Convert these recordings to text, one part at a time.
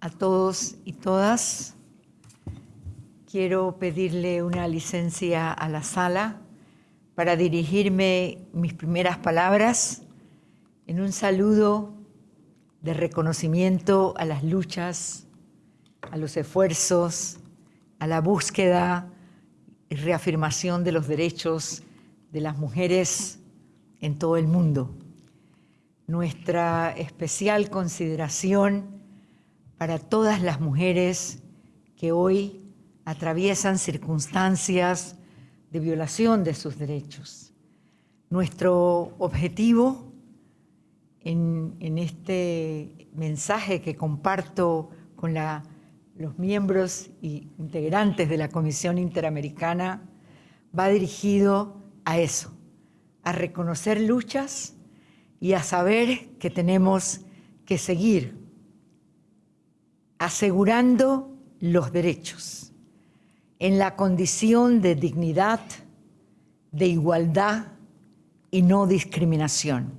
a todos y todas. Quiero pedirle una licencia a la sala para dirigirme mis primeras palabras en un saludo de reconocimiento a las luchas, a los esfuerzos, a la búsqueda y reafirmación de los derechos de las mujeres en todo el mundo. Nuestra especial consideración para todas las mujeres que hoy atraviesan circunstancias de violación de sus derechos. Nuestro objetivo en, este mensaje que comparto con los miembros y integrantes de la Comisión Interamericana va dirigido a eso, a reconocer luchas y a saber que tenemos que seguir asegurando los derechos en la condición de dignidad, de igualdad y no discriminación,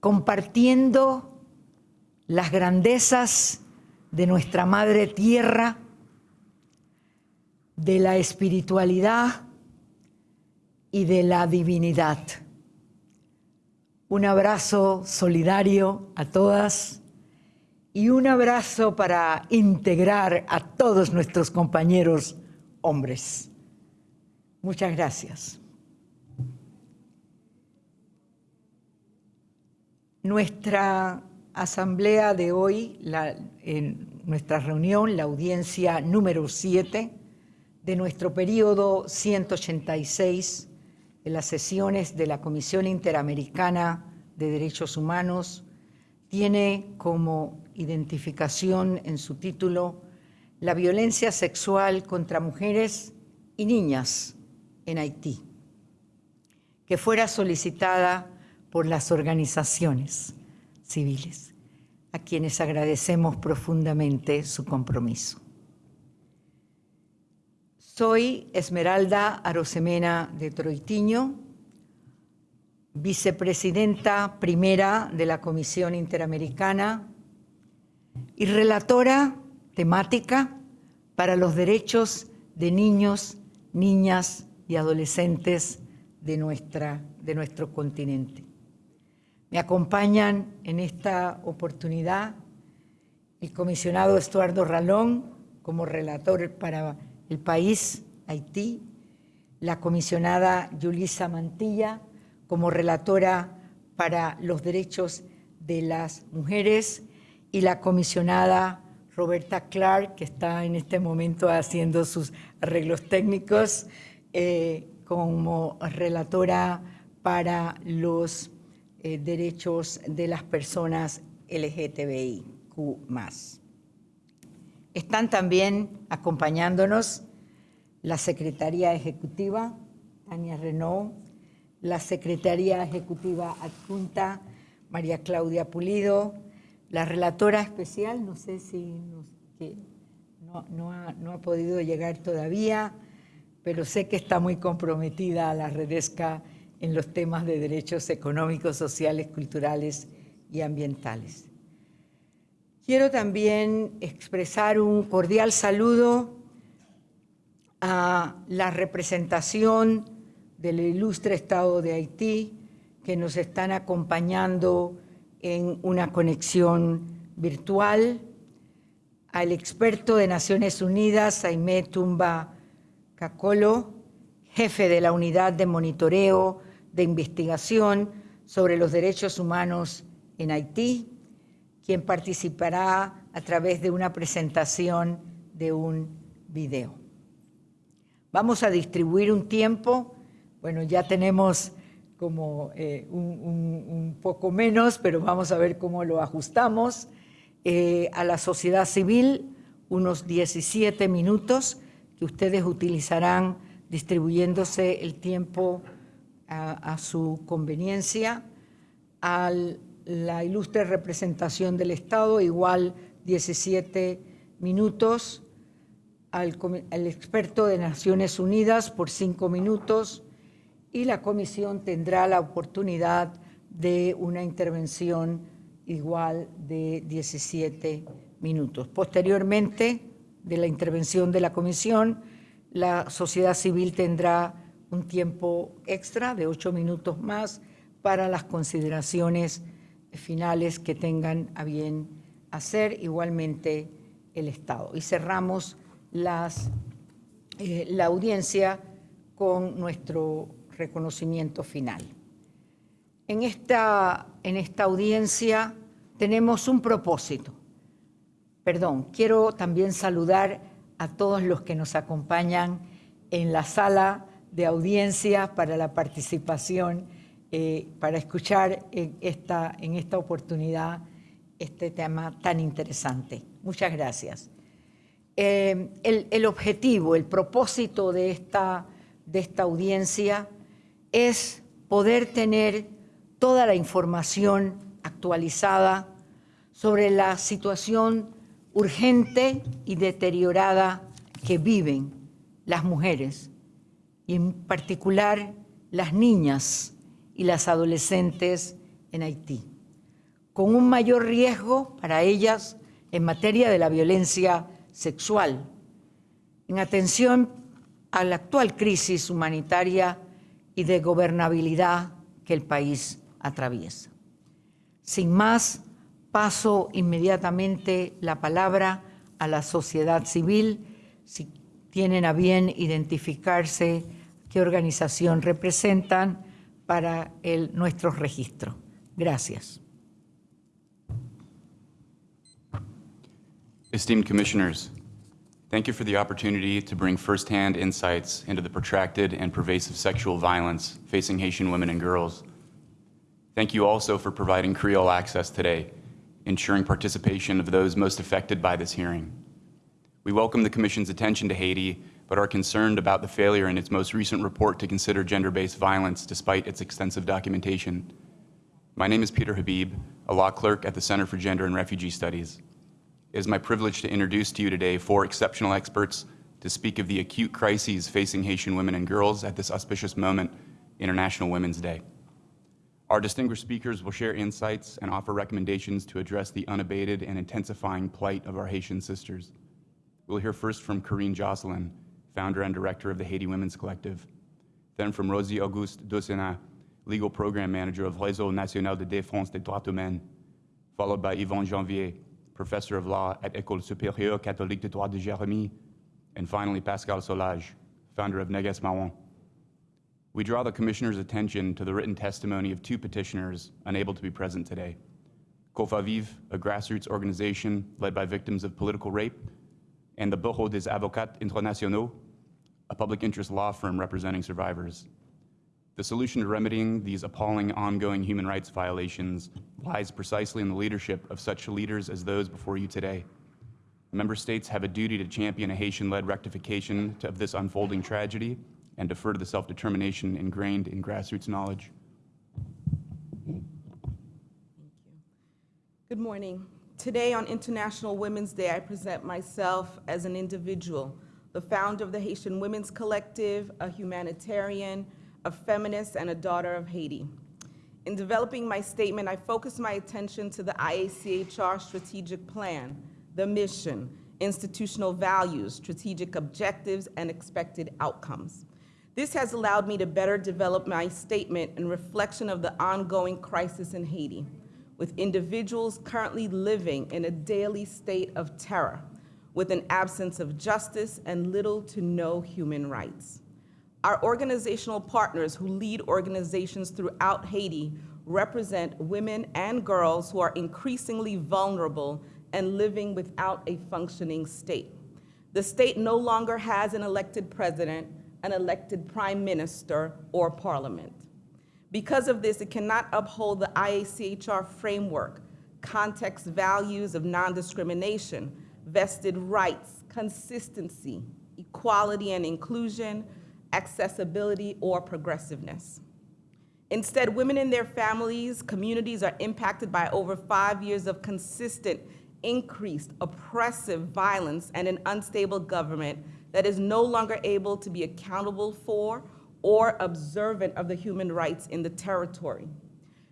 compartiendo las grandezas de nuestra Madre Tierra, de la espiritualidad y de la divinidad. Un abrazo solidario a todas y un abrazo para integrar a todos nuestros compañeros hombres. Muchas gracias. Nuestra asamblea de hoy, nuestra reunión, la audiencia número 7 de nuestro periodo 186 de las sesiones de la Comisión Interamericana de Derechos Humanos, tiene como identificación en su título la violencia sexual contra mujeres y niñas en Haití, que fuera solicitada por las organizaciones civiles, a quienes agradecemos profundamente su compromiso. Soy Esmeralda Arosemena de Troitiño, vicepresidenta primera de la Comisión Interamericana y relatora temática para los derechos de niños, niñas y adolescentes de, nuestra, de nuestro continente. Me acompañan en esta oportunidad el comisionado Estuardo Ralón como relator para el país, Haití, la comisionada Yulisa Mantilla como relatora para los derechos de las mujeres y la comisionada Roberta Clark, que está en este momento haciendo sus arreglos técnicos eh, como relatora para los eh, derechos de las personas LGTBIQ+. Están también acompañándonos la Secretaría Ejecutiva, Tania Renault, la Secretaría Ejecutiva Adjunta, María Claudia Pulido, la relatora especial, no sé si no, ha, podido llegar todavía, pero sé que está muy comprometida a la Redesca en los temas de derechos económicos, sociales, culturales y ambientales. Quiero también expresar un cordial saludo a la representación del ilustre Estado de Haití que nos están acompañando en una conexión virtual, al experto de Naciones Unidas, Aimé Tumba Cacolo, jefe de la Unidad de Monitoreo de Investigación sobre los Derechos Humanos en Haití, quien participará a través de una presentación de un video. Vamos a distribuir un tiempo, bueno, ya tenemos como eh, un, poco menos, pero vamos a ver cómo lo ajustamos. Eh, a la sociedad civil, unos 17 minutos que ustedes utilizarán distribuyéndose el tiempo a, su conveniencia. A la ilustre representación del Estado, igual 17 minutos. Al, al experto de Naciones Unidas por 5 minutos y la comisión tendrá la oportunidad de una intervención igual de 17 minutos. Posteriormente de la intervención de la comisión, la sociedad civil tendrá un tiempo extra de ocho minutos más para las consideraciones finales que tengan a bien hacer igualmente el Estado. Y cerramos eh, la audiencia con nuestro reconocimiento final. En esta, en esta audiencia tenemos un propósito. Perdón, quiero también saludar a todos los que nos acompañan en la sala de audiencia para la participación, eh, para escuchar en esta, en esta oportunidad este tema tan interesante. Muchas gracias. Eh, el, el, objetivo, el propósito de esta, de esta audiencia es poder tener toda la información actualizada sobre la situación urgente y deteriorada que viven las mujeres y en particular las niñas y las adolescentes en Haití, con un mayor riesgo para ellas en materia de la violencia sexual, en atención a la actual crisis humanitaria y de gobernabilidad que el país atraviesa. Sin más, paso inmediatamente la palabra a la sociedad civil, si tienen a bien identificarse qué organización representan para el, nuestro registro. Gracias. Esteemed commissioners, thank you for the opportunity to bring firsthand insights into the protracted and pervasive sexual violence facing Haitian women and girls. Thank you also for providing Creole access today, ensuring participation of those most affected by this hearing. We welcome the Commission's attention to Haiti but are concerned about the failure in its most recent report to consider gender-based violence despite its extensive documentation. My name is Peter Habib, a law clerk at the Center for Gender and Refugee Studies. It is my privilege to introduce to you today four exceptional experts to speak of the acute crises facing Haitian women and girls at this auspicious moment, International Women's Day. Our distinguished speakers will share insights and offer recommendations to address the unabated and intensifying plight of our Haitian sisters. We'll hear first from Corinne Jocelyn, founder and director of the Haiti Women's Collective. Then from Rosie Auguste Dosena, legal program manager of Réseau National de Défense des Droits Humains, followed by Yvonne Janvier, professor of law at École Supérieure Catholique de Droit de Jérémie, and finally Pascal Solage, founder of Neges Marron. We draw the Commissioner's attention to the written testimony of two petitioners unable to be present today. COFAVIV, a grassroots organization led by victims of political rape, and the Bureau des Avocats Internationaux, a public interest law firm representing survivors. The solution to remedying these appalling ongoing human rights violations lies precisely in the leadership of such leaders as those before you today. Member states have a duty to champion a Haitian-led rectification of this unfolding tragedy and defer to the self-determination ingrained in grassroots knowledge. Thank you. Good morning. Today on International Women's Day, I present myself as an individual, the founder of the Haitian Women's Collective, a humanitarian, a feminist, and a daughter of Haiti. In developing my statement, I focused my attention to the IACHR strategic plan, the mission, institutional values, strategic objectives, and expected outcomes. This has allowed me to better develop my statement in reflection of the ongoing crisis in Haiti, with individuals currently living in a daily state of terror, with an absence of justice and little to no human rights. Our organizational partners who lead organizations throughout Haiti represent women and girls who are increasingly vulnerable and living without a functioning state. The state no longer has an elected president, an elected prime minister, or parliament. Because of this, it cannot uphold the IACHR framework, context values of non-discrimination, vested rights, consistency, equality and inclusion, accessibility, or progressiveness. Instead, women and their families, communities are impacted by over five years of consistent, increased, oppressive violence and an unstable government that is no longer able to be accountable for or observant of the human rights in the territory.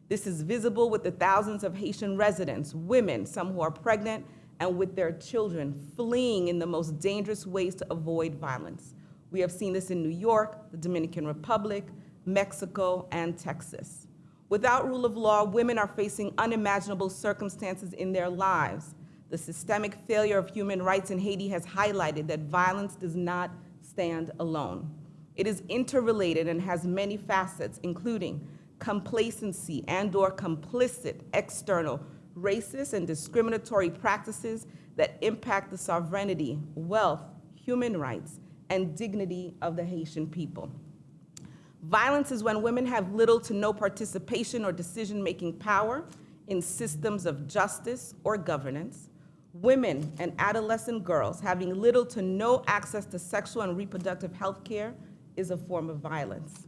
This is visible with the thousands of Haitian residents, women, some who are pregnant, and with their children, fleeing in the most dangerous ways to avoid violence. We have seen this in New York, the Dominican Republic, Mexico, and Texas. Without rule of law, women are facing unimaginable circumstances in their lives. The systemic failure of human rights in Haiti has highlighted that violence does not stand alone. It is interrelated and has many facets, including complacency and or complicit external racist and discriminatory practices that impact the sovereignty, wealth, human rights, and dignity of the Haitian people. Violence is when women have little to no participation or decision-making power in systems of justice or governance. Women and adolescent girls having little to no access to sexual and reproductive health care is a form of violence.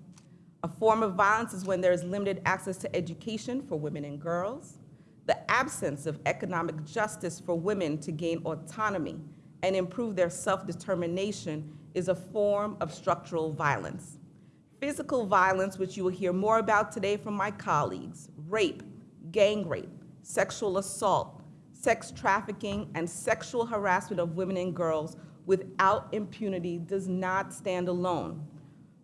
A form of violence is when there is limited access to education for women and girls, the absence of economic justice for women to gain autonomy and improve their self-determination is a form of structural violence. Physical violence, which you will hear more about today from my colleagues, rape, gang rape, sexual assault, sex trafficking, and sexual harassment of women and girls without impunity does not stand alone.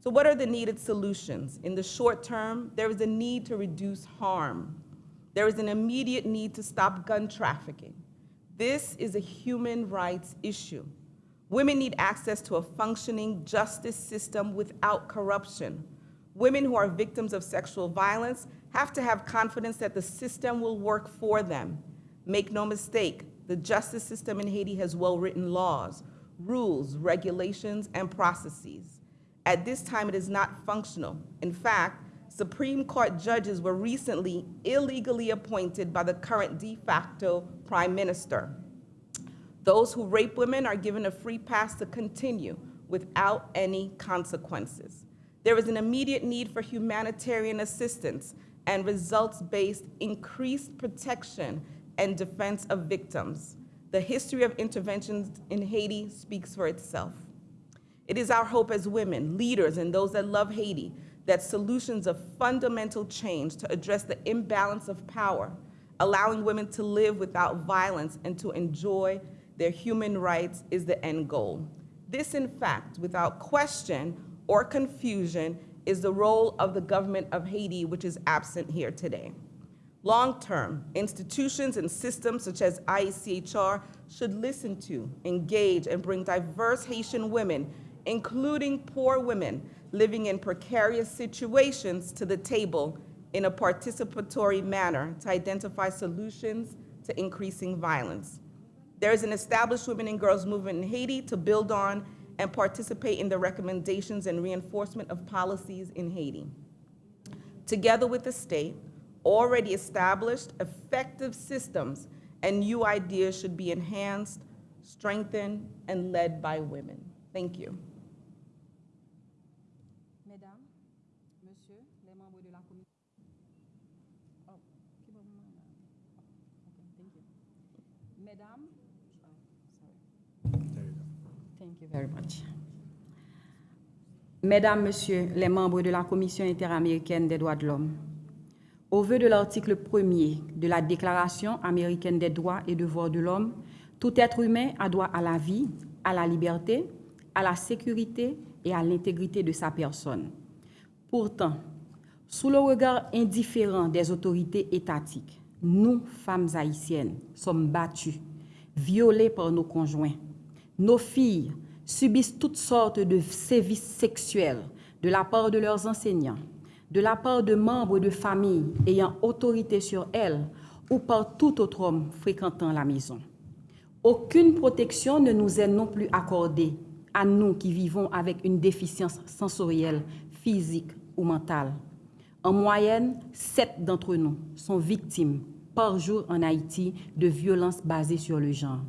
So what are the needed solutions? In the short term, there is a need to reduce harm. There is an immediate need to stop gun trafficking. This is a human rights issue. Women need access to a functioning justice system without corruption. Women who are victims of sexual violence have to have confidence that the system will work for them. Make no mistake, the justice system in Haiti has well-written laws, rules, regulations, and processes. At this time, it is not functional. In fact, Supreme Court judges were recently illegally appointed by the current de facto prime minister. Those who rape women are given a free pass to continue without any consequences. There is an immediate need for humanitarian assistance and results-based increased protection and defense of victims. The history of interventions in Haiti speaks for itself. It is our hope as women, leaders, and those that love Haiti that solutions of fundamental change to address the imbalance of power, allowing women to live without violence and to enjoy their human rights is the end goal. This, in fact, without question or confusion, is the role of the government of Haiti, which is absent here today. Long-term, institutions and systems such as IECHR should listen to, engage, and bring diverse Haitian women, including poor women living in precarious situations to the table in a participatory manner to identify solutions to increasing violence. There is an established women and girls movement in Haiti to build on and participate in the recommendations and reinforcement of policies in Haiti. Together with the state, already established effective systems and new ideas should be enhanced, strengthened, and led by women. Thank you. Very much. Mesdames, Messieurs, les membres de la Commission interaméricaine des droits de l'homme, au vu de l'article 1er de la Déclaration américaine des droits et devoirs de l'homme, tout être humain a droit à la vie, à la liberté, à la sécurité et à l'intégrité de sa personne. Pourtant, sous le regard indifférent des autorités étatiques, nous, femmes haïtiennes, sommes battues, violées par nos conjoints. Nos filles subissent toutes sortes de sévices sexuels de la part de leurs enseignants, de la part de membres de famille ayant autorité sur elles ou par tout autre homme fréquentant la maison. Aucune protection ne nous est non plus accordée à nous qui vivons avec une déficience sensorielle, physique ou mentale. En moyenne, sept d'entre nous sont victimes par jour en Haïti de violences basées sur le genre.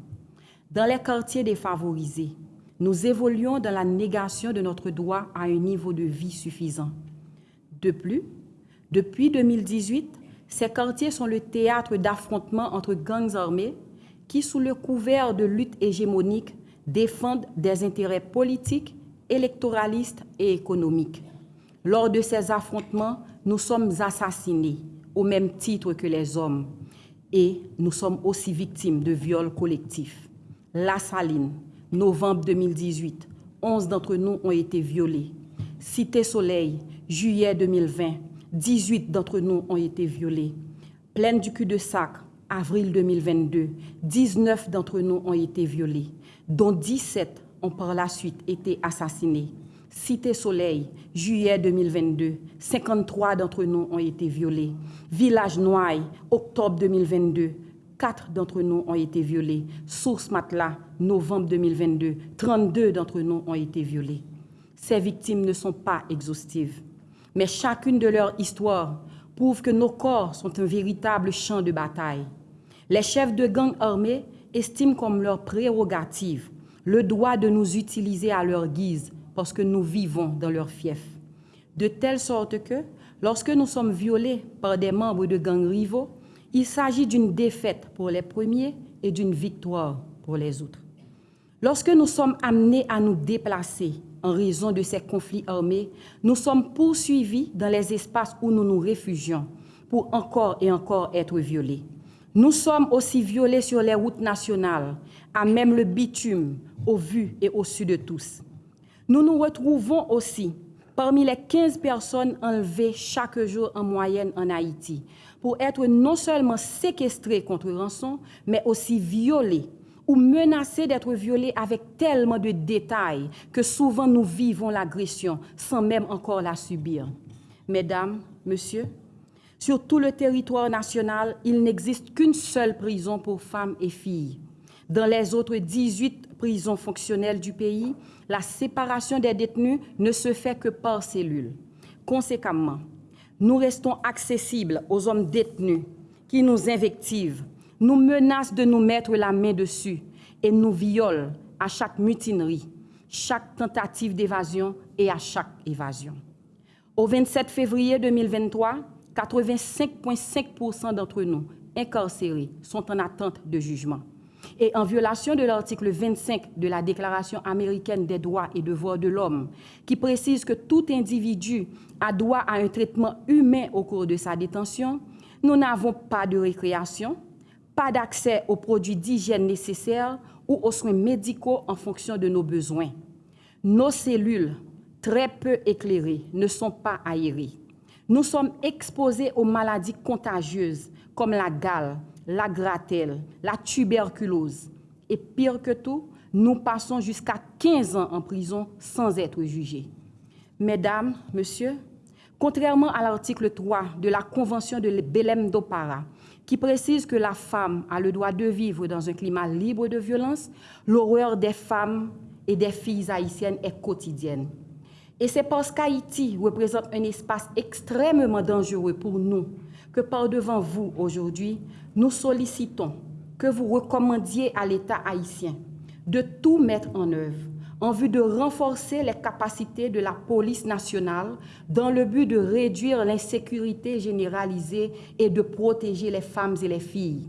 Dans les quartiers défavorisés, nous évoluons dans la négation de notre droit à un niveau de vie suffisant. De plus, depuis 2018, ces quartiers sont le théâtre d'affrontements entre gangs armés qui, sous le couvert de lutte hégémonique, défendent des intérêts politiques, électoralistes et économiques. Lors de ces affrontements, nous sommes assassinés au même titre que les hommes. Et nous sommes aussi victimes de viols collectifs. La Saline, novembre 2018, 11 d'entre nous ont été violés. Cité Soleil, juillet 2020, 18 d'entre nous ont été violés. Plaine du cul-de-sac, avril 2022, 19 d'entre nous ont été violés, dont 17 ont par la suite été assassinés. Cité Soleil, juillet 2022, 53 d'entre nous ont été violés. Village Noailles, octobre 2022, 4 d'entre nous ont été violés. Source Matelas, novembre 2022, 32 d'entre nous ont été violés. Ces victimes ne sont pas exhaustives, mais chacune de leurs histoires prouve que nos corps sont un véritable champ de bataille. Les chefs de gangs armés estiment comme leur prérogative le droit de nous utiliser à leur guise parce que nous vivons dans leur fief. De telle sorte que, lorsque nous sommes violés par des membres de gangs rivaux, il s'agit d'une défaite pour les premiers et d'une victoire pour les autres. Lorsque nous sommes amenés à nous déplacer en raison de ces conflits armés, nous sommes poursuivis dans les espaces où nous nous réfugions pour encore et encore être violés. Nous sommes aussi violés sur les routes nationales, à même le bitume, au vu et au su de tous. Nous nous retrouvons aussi parmi les 15 personnes enlevées chaque jour en moyenne en Haïti pour être non seulement séquestrées contre rançon, mais aussi violées ou menacées d'être violées avec tellement de détails que souvent nous vivons l'agression sans même encore la subir. Mesdames, Messieurs, sur tout le territoire national, il n'existe qu'une seule prison pour femmes et filles. Dans les autres 18 prisons fonctionnelles du pays, la séparation des détenus ne se fait que par cellule. Conséquemment, nous restons accessibles aux hommes détenus qui nous invectivent, nous menacent de nous mettre la main dessus et nous violent à chaque mutinerie, chaque tentative d'évasion et à chaque évasion. Au 27 février 2023, 85,5% d'entre nous incarcérés sont en attente de jugement. Et en violation de l'article 25 de la Déclaration américaine des droits et devoirs de l'homme, qui précise que tout individu a droit à un traitement humain au cours de sa détention, nous n'avons pas de récréation, pas d'accès aux produits d'hygiène nécessaires ou aux soins médicaux en fonction de nos besoins. Nos cellules, très peu éclairées, ne sont pas aérées. Nous sommes exposés aux maladies contagieuses comme la gale, la gratelle, la tuberculose. Et pire que tout, nous passons jusqu'à 15 ans en prison sans être jugés. Mesdames, Messieurs, contrairement à l'article 3 de la Convention de Belém do Pará, qui précise que la femme a le droit de vivre dans un climat libre de violence, l'horreur des femmes et des filles haïtiennes est quotidienne. Et c'est parce qu'Haïti représente un espace extrêmement dangereux pour nous que par devant vous aujourd'hui, nous sollicitons que vous recommandiez à l'État haïtien de tout mettre en œuvre en vue de renforcer les capacités de la police nationale dans le but de réduire l'insécurité généralisée et de protéger les femmes et les filles.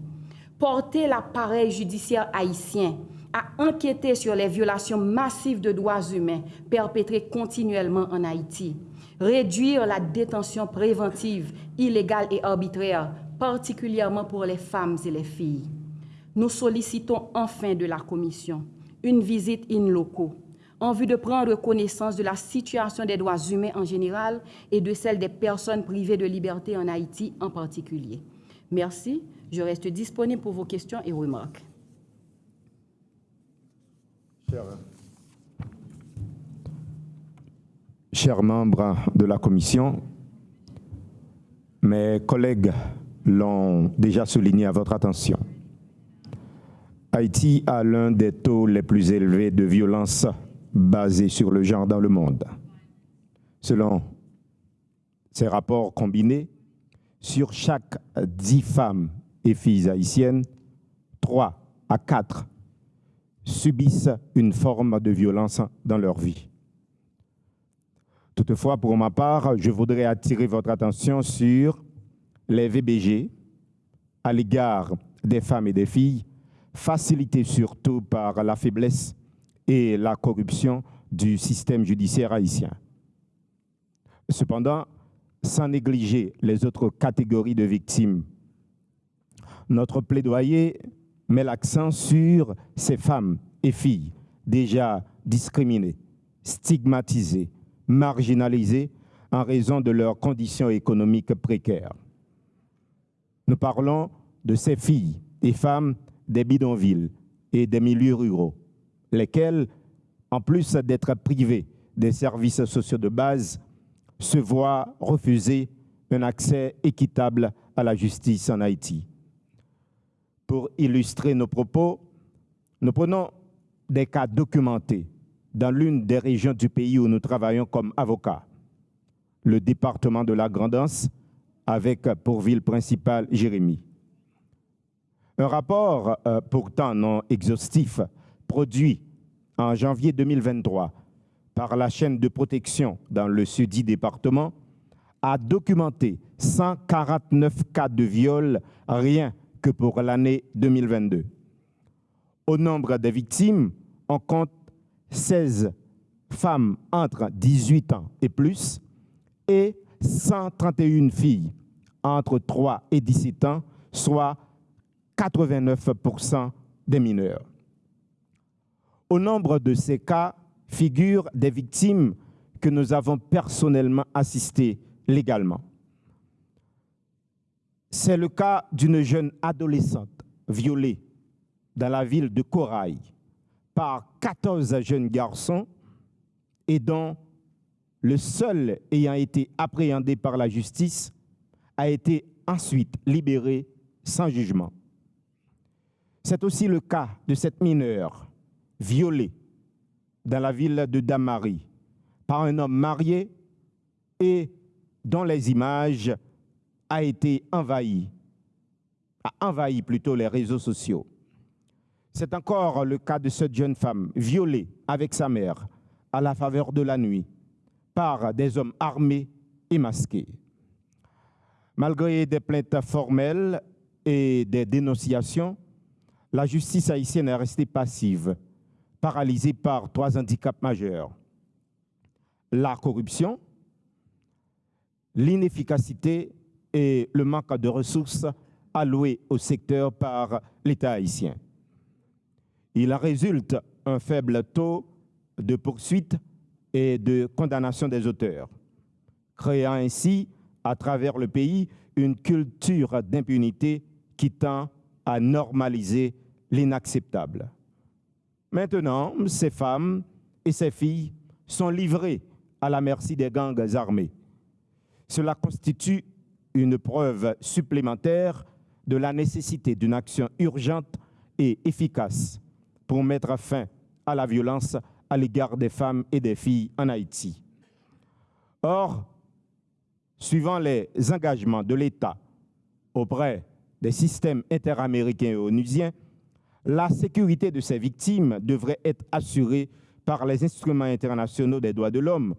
Porter l'appareil judiciaire haïtien à enquêter sur les violations massives de droits humains perpétrées continuellement en Haïti. Réduire la détention préventive, illégale et arbitraire, particulièrement pour les femmes et les filles. Nous sollicitons enfin de la Commission une visite in loco en vue de prendre connaissance de la situation des droits humains en général et de celle des personnes privées de liberté en Haïti en particulier. Merci. Je reste disponible pour vos questions et remarques. Chers membres de la Commission, mes collègues l'ont déjà souligné à votre attention. Haïti a l'un des taux les plus élevés de violence basés sur le genre dans le monde. Selon ces rapports combinés, sur chaque dix femmes et filles haïtiennes, trois à quatre subissent une forme de violence dans leur vie. Toutefois, pour ma part, je voudrais attirer votre attention sur les VBG à l'égard des femmes et des filles, facilités surtout par la faiblesse et la corruption du système judiciaire haïtien. Cependant, sans négliger les autres catégories de victimes, Notre plaidoyer met l'accent sur ces femmes et filles déjà discriminées, stigmatisées, marginalisées en raison de leurs conditions économiques précaires. Nous parlons de ces filles et femmes des bidonvilles et des milieux ruraux, lesquelles, en plus d'être privées des services sociaux de base, se voient refuser un accès équitable à la justice en Haïti. Pour illustrer nos propos, nous prenons des cas documentés dans l'une des régions du pays où nous travaillons comme avocats, le département de la Grandance, avec pour ville principale Jérémy. Un rapport, euh, pourtant non exhaustif, produit en janvier 2023 par la chaîne de protection dans le sud département, a documenté 149 cas de viol rien que pour l'année 2022. Au nombre des victimes, on compte 16 femmes entre 18 ans et plus et 131 filles entre 3 et 17 ans, soit 89% des mineurs. Au nombre de ces cas figurent des victimes que nous avons personnellement assistées légalement. C'est le cas d'une jeune adolescente violée dans la ville de Corail par 14 jeunes garçons et dont le seul ayant été appréhendé par la justice a été ensuite libéré sans jugement. C'est aussi le cas de cette mineure violée dans la ville de Damari par un homme marié et dont les images a été envahi, a envahi plutôt les réseaux sociaux. C'est encore le cas de cette jeune femme violée avec sa mère à la faveur de la nuit par des hommes armés et masqués. Malgré des plaintes formelles et des dénonciations, la justice haïtienne est restée passive, paralysée par trois handicaps majeurs. La corruption, l'inefficacité et le manque de ressources allouées au secteur par l'État haïtien. Il en résulte un faible taux de poursuite et de condamnation des auteurs, créant ainsi à travers le pays une culture d'impunité qui tend à normaliser l'inacceptable. Maintenant, ces femmes et ces filles sont livrées à la merci des gangs armés. Cela constitue une preuve supplémentaire de la nécessité d'une action urgente et efficace pour mettre fin à la violence à l'égard des femmes et des filles en Haïti. Or, suivant les engagements de l'État auprès des systèmes interaméricains et onusiens, la sécurité de ces victimes devrait être assurée par les instruments internationaux des droits de l'homme,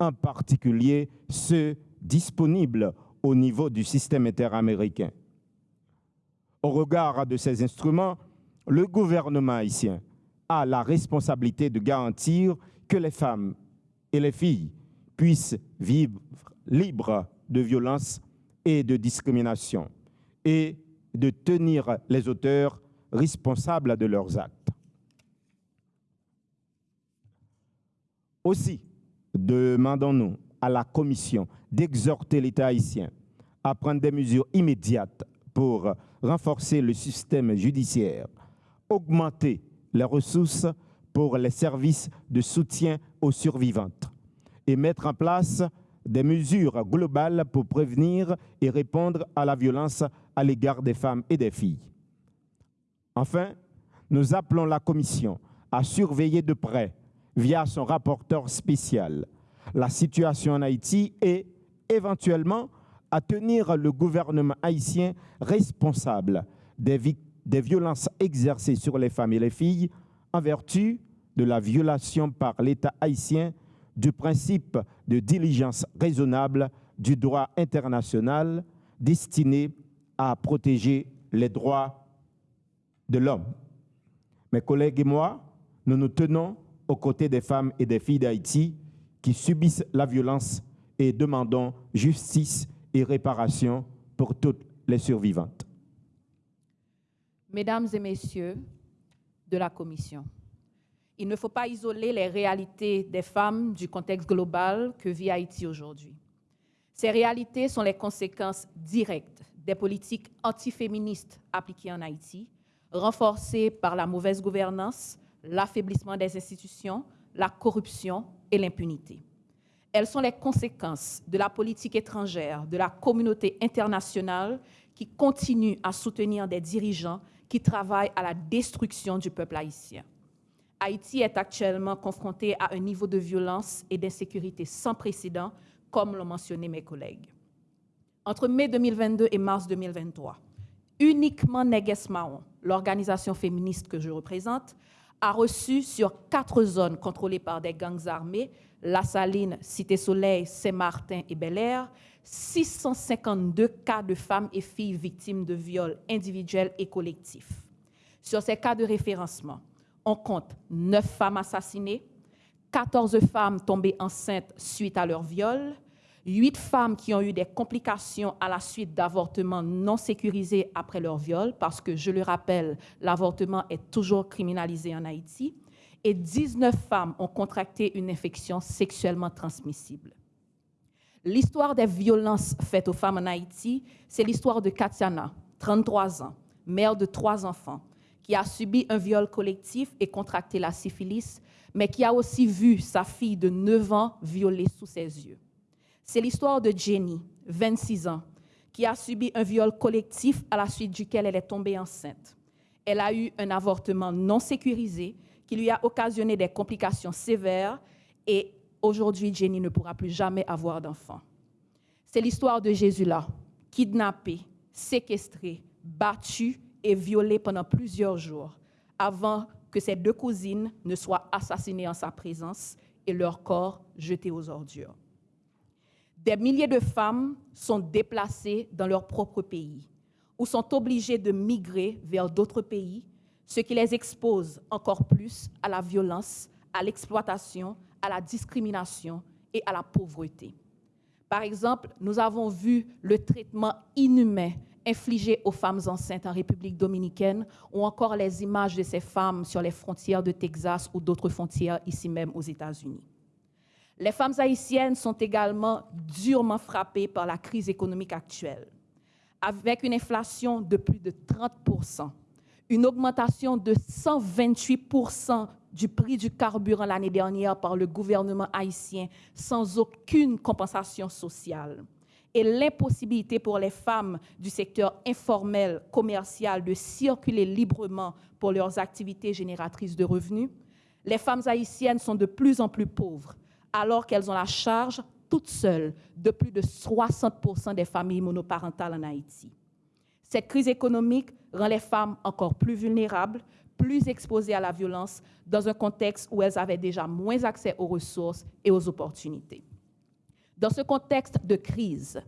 en particulier ceux disponibles au niveau du système interaméricain. Au regard de ces instruments, le gouvernement haïtien a la responsabilité de garantir que les femmes et les filles puissent vivre libres de violence et de discrimination et de tenir les auteurs responsables de leurs actes. Aussi, demandons-nous à la Commission d'exhorter l'État haïtien à prendre des mesures immédiates pour renforcer le système judiciaire, augmenter les ressources pour les services de soutien aux survivantes et mettre en place des mesures globales pour prévenir et répondre à la violence à l'égard des femmes et des filles. Enfin, nous appelons la Commission à surveiller de près, via son rapporteur spécial, la situation en Haïti et éventuellement à tenir le gouvernement haïtien responsable des, des violences exercées sur les femmes et les filles en vertu de la violation par l'État haïtien du principe de diligence raisonnable du droit international destiné à protéger les droits de l'homme. Mes collègues et moi, nous nous tenons aux côtés des femmes et des filles d'Haïti qui subissent la violence et demandons justice et réparation pour toutes les survivantes. Mesdames et messieurs de la Commission, il ne faut pas isoler les réalités des femmes du contexte global que vit Haïti aujourd'hui. Ces réalités sont les conséquences directes des politiques antiféministes appliquées en Haïti, renforcées par la mauvaise gouvernance, l'affaiblissement des institutions, la corruption et l'impunité. Elles sont les conséquences de la politique étrangère, de la communauté internationale qui continue à soutenir des dirigeants qui travaillent à la destruction du peuple haïtien. Haïti est actuellement confronté à un niveau de violence et d'insécurité sans précédent, comme l'ont mentionné mes collègues. Entre mai 2022 et mars 2023, uniquement Neges Mahon, l'organisation féministe que je représente, a reçu sur quatre zones contrôlées par des gangs armés, La Saline, Cité-Soleil, Saint-Martin et Bel-Air, 652 cas de femmes et filles victimes de viols individuels et collectifs. Sur ces cas de référencement, on compte 9 femmes assassinées, 14 femmes tombées enceintes suite à leur viol, 8 femmes qui ont eu des complications à la suite d'avortements non sécurisés après leur viol, parce que, je le rappelle, l'avortement est toujours criminalisé en Haïti, et 19 femmes ont contracté une infection sexuellement transmissible. L'histoire des violences faites aux femmes en Haïti, c'est l'histoire de Katiana, 33 ans, mère de trois enfants, qui a subi un viol collectif et contracté la syphilis, mais qui a aussi vu sa fille de 9 ans violée sous ses yeux. C'est l'histoire de Jenny, 26 ans, qui a subi un viol collectif à la suite duquel elle est tombée enceinte. Elle a eu un avortement non sécurisé qui lui a occasionné des complications sévères et aujourd'hui, Jenny ne pourra plus jamais avoir d'enfant. C'est l'histoire de Jésus là, kidnappé, séquestré, battu et violé pendant plusieurs jours avant que ses deux cousines ne soient assassinées en sa présence et leur corps jetés aux ordures. Des milliers de femmes sont déplacées dans leur propre pays ou sont obligées de migrer vers d'autres pays, ce qui les expose encore plus à la violence, à l'exploitation, à la discrimination et à la pauvreté. Par exemple, nous avons vu le traitement inhumain infligé aux femmes enceintes en République dominicaine ou encore les images de ces femmes sur les frontières de Texas ou d'autres frontières ici même aux États-Unis. Les femmes haïtiennes sont également durement frappées par la crise économique actuelle, avec une inflation de plus de 30 une augmentation de 128 du prix du carburant l'année dernière par le gouvernement haïtien sans aucune compensation sociale et l'impossibilité pour les femmes du secteur informel, commercial, de circuler librement pour leurs activités génératrices de revenus, les femmes haïtiennes sont de plus en plus pauvres, alors qu'elles ont la charge toutes seules de plus de 60% des familles monoparentales en Haïti. Cette crise économique rend les femmes encore plus vulnérables, plus exposées à la violence, dans un contexte où elles avaient déjà moins accès aux ressources et aux opportunités. Dans ce contexte de crise,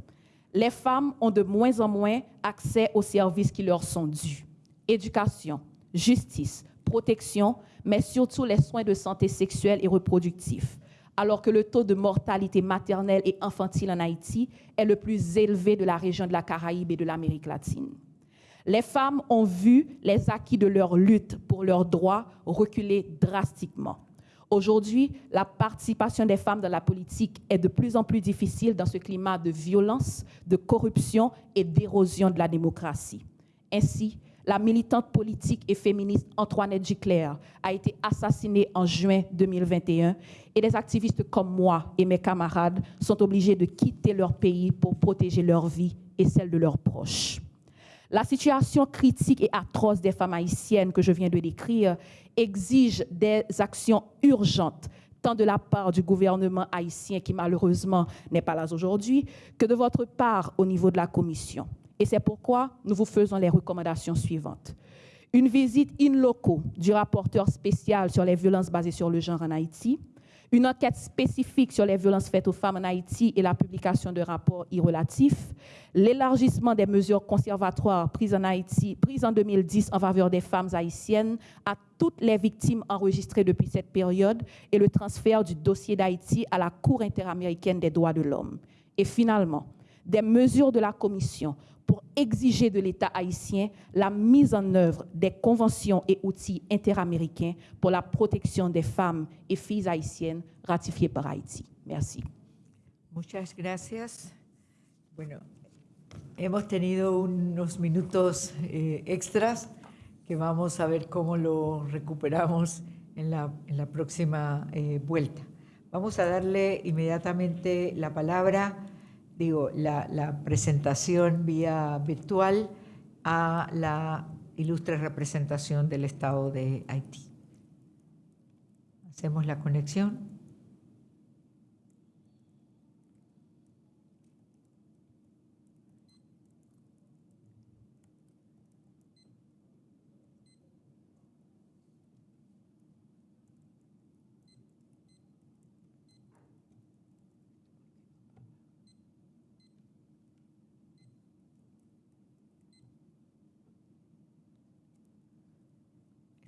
les femmes ont de moins en moins accès aux services qui leur sont dus. Éducation, justice, protection, mais surtout les soins de santé sexuelle et reproductifs, alors que le taux de mortalité maternelle et infantile en Haïti est le plus élevé de la région de la Caraïbe et de l'Amérique latine. Les femmes ont vu les acquis de leur lutte pour leurs droits reculer drastiquement. Aujourd'hui, la participation des femmes dans la politique est de plus en plus difficile dans ce climat de violence, de corruption et d'érosion de la démocratie. Ainsi, la militante politique et féministe Antoinette Giclair a été assassinée en juin 2021 et des activistes comme moi et mes camarades sont obligés de quitter leur pays pour protéger leur vie et celle de leurs proches. La situation critique et atroce des femmes haïtiennes que je viens de décrire exige des actions urgentes, tant de la part du gouvernement haïtien, qui malheureusement n'est pas là aujourd'hui, que de votre part au niveau de la Commission. Et c'est pourquoi nous vous faisons les recommandations suivantes. Une visite in loco du rapporteur spécial sur les violences basées sur le genre en Haïti, une enquête spécifique sur les violences faites aux femmes en Haïti et la publication de rapports y relatifs, l'élargissement des mesures conservatoires prises en Haïti, prises en 2010 en faveur des femmes haïtiennes à toutes les victimes enregistrées depuis cette période et le transfert du dossier d'Haïti à la Cour interaméricaine des droits de l'homme. Et finalement, des mesures de la Commission pour exiger de l'État haïtien la mise en œuvre des conventions et outils interaméricains pour la protection des femmes et filles haïtiennes ratifiées par Haïti. Merci. Muchas gracias. Bueno, hemos tenido unos minutos eh, extras que vamos a ver cómo lo recuperamos en la, en la próxima eh, vuelta. Vamos a darle inmediatamente la palabra, digo, la, presentación vía virtual a la ilustre representación del Estado de Haití. Hacemos la conexión.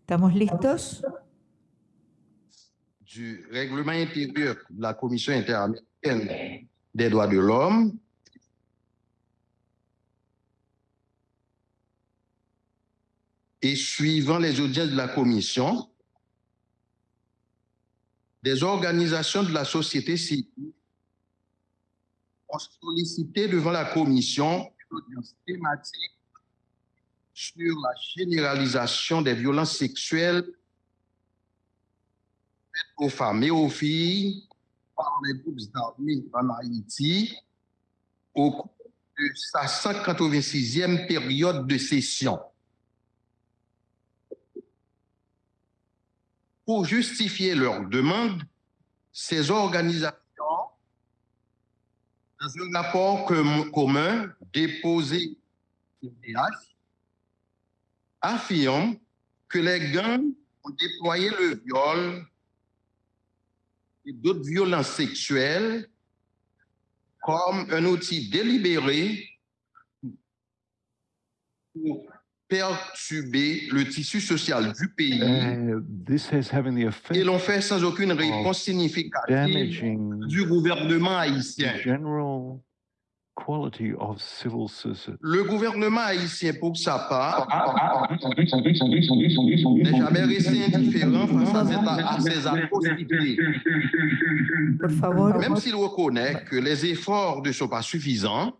¿Estamos listos? du règlement intérieur de la Commission interaméricaine des droits de l'homme et suivant les audiences de la Commission, des organisations de la société civile ont sollicité devant la Commission une audience thématique sur la généralisation des violences sexuelles aux femmes et aux filles par les groupes armés en Haïti au cours de sa 186e période de session. Pour justifier leur demande, ces organisations, dans un rapport com- commun déposé au PH, affirment que les gangs ont déployé le viol et d'autres violences sexuelles comme un outil délibéré pour perturber le tissu social du pays Uh, this is having the effect et l'ont fait sans aucune réponse significative du gouvernement haïtien. Le gouvernement haïtien, pour sa part, n'est jamais resté indifférent face à, cette- à ces atrocités. Même s'il reconnaît que les efforts ne sont pas suffisants,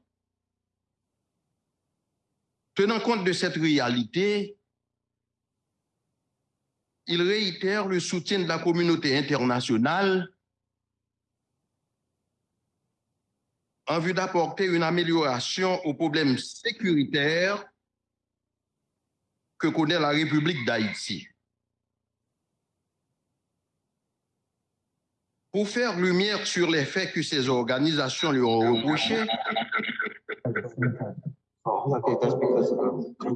tenant compte de cette réalité, il réitère le soutien de la communauté internationale en vue d'apporter une amélioration aux problèmes sécuritaires que connaît la République d'Haïti. Pour faire lumière sur les faits que ces organisations lui ont reprochés,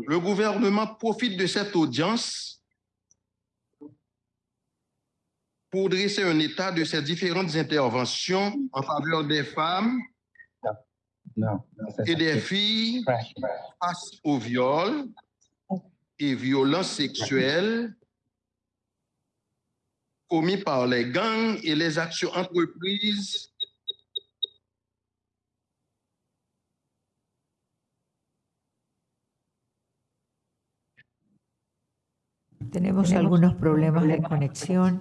le gouvernement profite de cette audience pour dresser un état de ces différentes interventions en faveur des femmes et des filles face au viol et violences sexuelles commis par les gangs et les actions entreprises tenemos algunos problemas de conexión.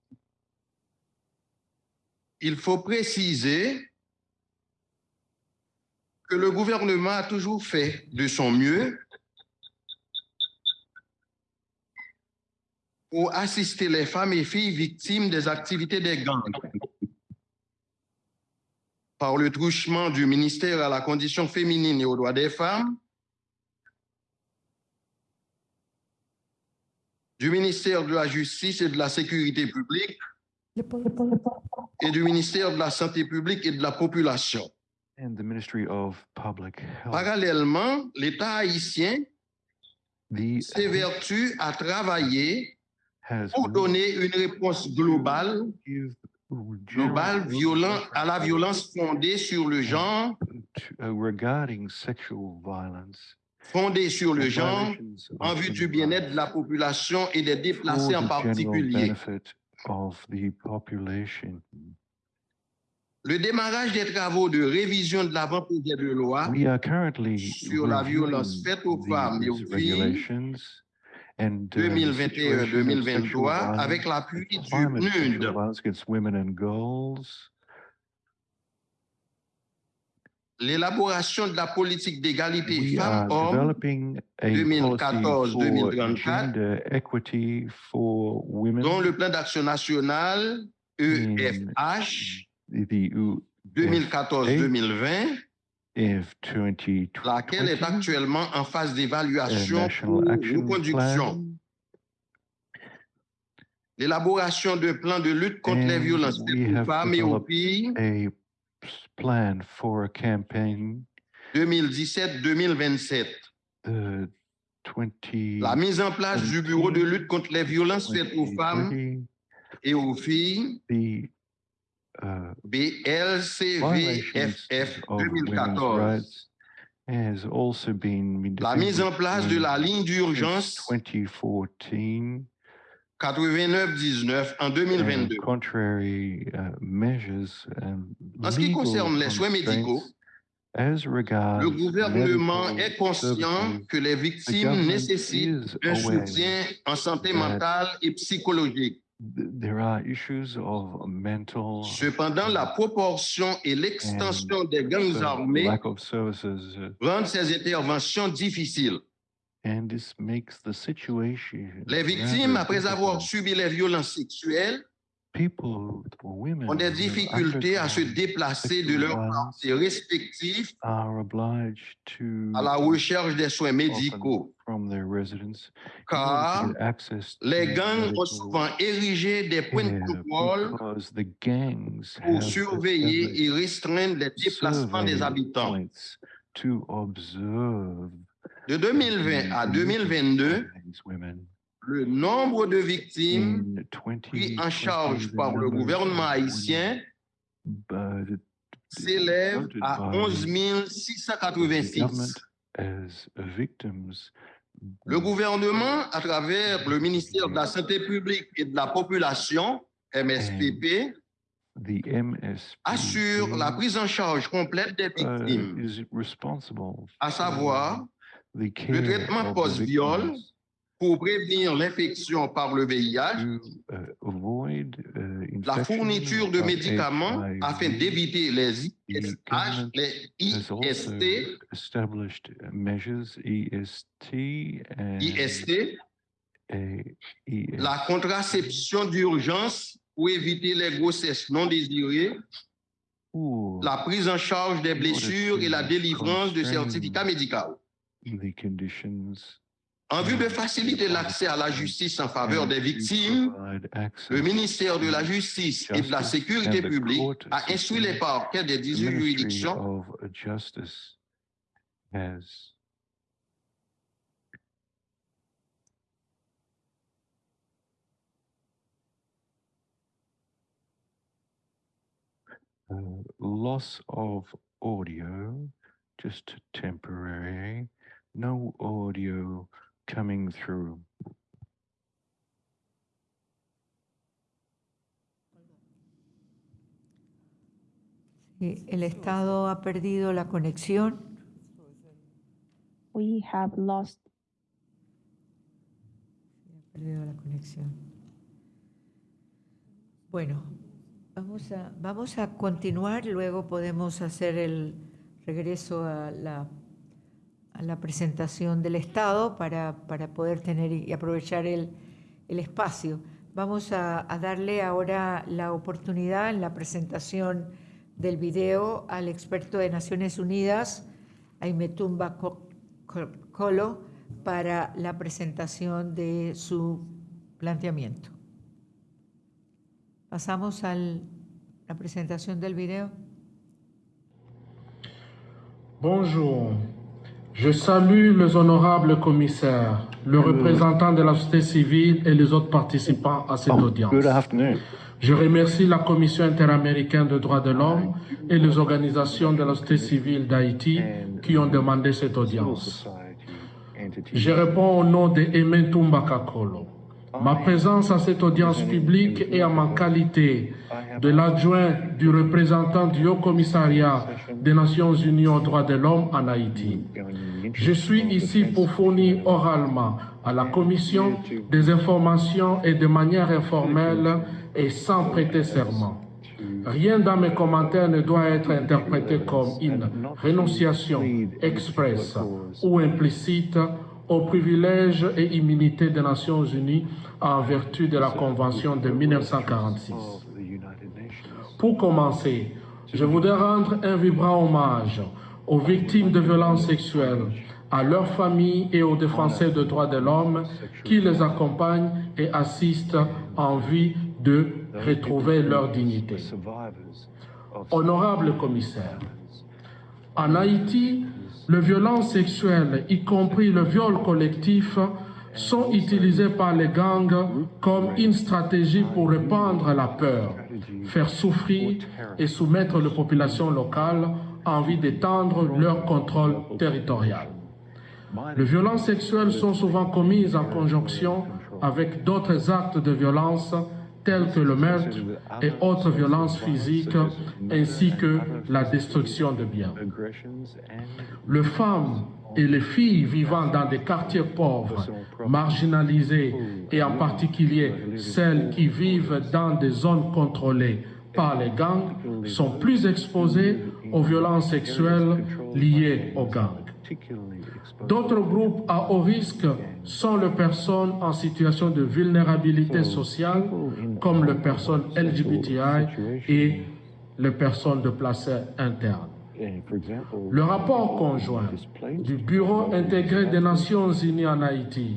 il faut préciser que le gouvernement a toujours fait de son mieux pour assister les femmes et filles victimes des activités des gangs. Par le truchement du ministère à la condition féminine et aux droits des femmes, du ministère de la Justice et de la Sécurité publique et du ministère de la Santé publique et de la Population. and the Ministry of Public Health. Parallèlement, l'État haïtien The s'évertue à travailler pour donner une réponse globale, globale violent, à la violence fondée sur le genre, uh, regarding sexual violence. fondée sur le genre, en vue du bien-être de la population et des déplacés en particulier. Of the population. Le démarrage des travaux de révision de l'avant-projet de loi We are currently sur la violence reviewing faite aux femmes et aux filles regulations and uh, 2021-2023 avec l'appui du climate l'élaboration de la politique d'égalité femmes-hommes 2014-2034, dont le plan d'action national EFH 2014-2020, laquelle est actuellement en phase d'évaluation pour nos conductions. L'élaboration de plans de lutte contre les violences des femmes et aux filles plan for a campaign 2017-2027. Uh, 20, La mise en place du bureau de lutte contre les violences faites aux femmes et aux filles. The, uh, BLCVFF 2014. Has also been La mise en place de la ligne d'urgence 2014. 89-19 en and 2022. Contrary uh, measures and En ce qui concerne les soins médicaux, constraints As regards Le gouvernement est conscient que les victimes nécessitent un soutien en santé mentale et psychologique. th- There are issues of mental Cependant, la proportion et l'extension des gangs armés uh, rendent ces interventions difficiles. And this makes the situation. Les victimes, après avoir subi les violences sexuelles, People, women, ont des difficultés à se déplacer de leurs quartiers respectifs are obliged to à la recherche des soins médicaux, from their car les gangs ont souvent érigé des points de contrôle because the gangs pour surveiller et restreindre les déplacements des habitants. to observe De 2020 à the 2022, movements of these women. le nombre de victimes In 20, pris en charge par le gouvernement haïtien s'élève à 11 686. as victims. Le gouvernement, à travers le ministère de la Santé publique et de la Population, MSPP, assure la prise en charge complète des victimes, à savoir le traitement post-viol pour prévenir l'infection par le VIH, to, uh, uh, la fourniture de médicaments afin d'éviter les ISH, IST, and IST, ES la contraception d'urgence pour éviter les grossesses non désirées, la prise en charge des blessures et la délivrance de certificats médicaux. The conditions En vue de faciliter l'accès à la justice en faveur des victimes, le ministère de la Justice et de la Sécurité publique a instruit les parquets des The 18 Ministry juridictions uh, loss of audio, just temporary, no audio coming through. Sí, El Estado ha perdido la conexión. We have lost Ha perdido la conexión. Bueno, vamos a, vamos a continuar, luego podemos hacer el regreso a la, la presentación del Estado para, para poder tener y aprovechar el, el espacio. Vamos a, darle ahora la oportunidad en la presentación del video al experto de Naciones Unidas, Aimetumba Co- Co- Colo, para la presentación de su planteamiento. Pasamos a la presentación del video. Bonjour. Je salue les honorables commissaires, le représentant de la société civile et les autres participants à cette audience. Good afternoon. Je remercie la Commission interaméricaine des droits de l'homme et les organisations de la société civile d'Haïti qui ont demandé cette audience. Je réponds au nom de Aimé Toumba Kakolo. Ma présence à cette audience publique est en ma qualité de l'adjoint du représentant du Haut Commissariat des Nations Unies aux droits de l'homme en Haïti. Je suis ici pour fournir oralement à la Commission des informations et de manière informelle et sans prêter serment. Rien dans mes commentaires ne doit être interprété comme une rénonciation expresse ou implicite aux privilèges et immunités des Nations Unies en vertu de la Convention de 1946. Pour commencer, je voudrais rendre un vibrant hommage aux victimes de violences sexuelles, à leurs familles et aux défenseurs des droits de l'homme qui les accompagnent et assistent en vue de retrouver leur dignité. Honorable commissaire, en Haïti, les violences sexuelles, y compris le viol collectif, sont utilisées par les gangs comme une stratégie pour répandre la peur, faire souffrir et soumettre les populations locales en vue d'étendre leur contrôle territorial. Les violences sexuelles sont souvent commises en conjonction avec d'autres actes de violence tels que le meurtre et autres violences physiques, ainsi que la destruction de biens. Les femmes et les filles vivant dans des quartiers pauvres, marginalisés et en particulier celles qui vivent dans des zones contrôlées par les gangs sont plus exposées aux violences sexuelles liées aux gangs. D'autres groupes à haut risque sont les personnes en situation de vulnérabilité sociale, comme les personnes LGBTI et les personnes de place interne. Le rapport conjoint du Bureau intégré des Nations Unies en Haïti,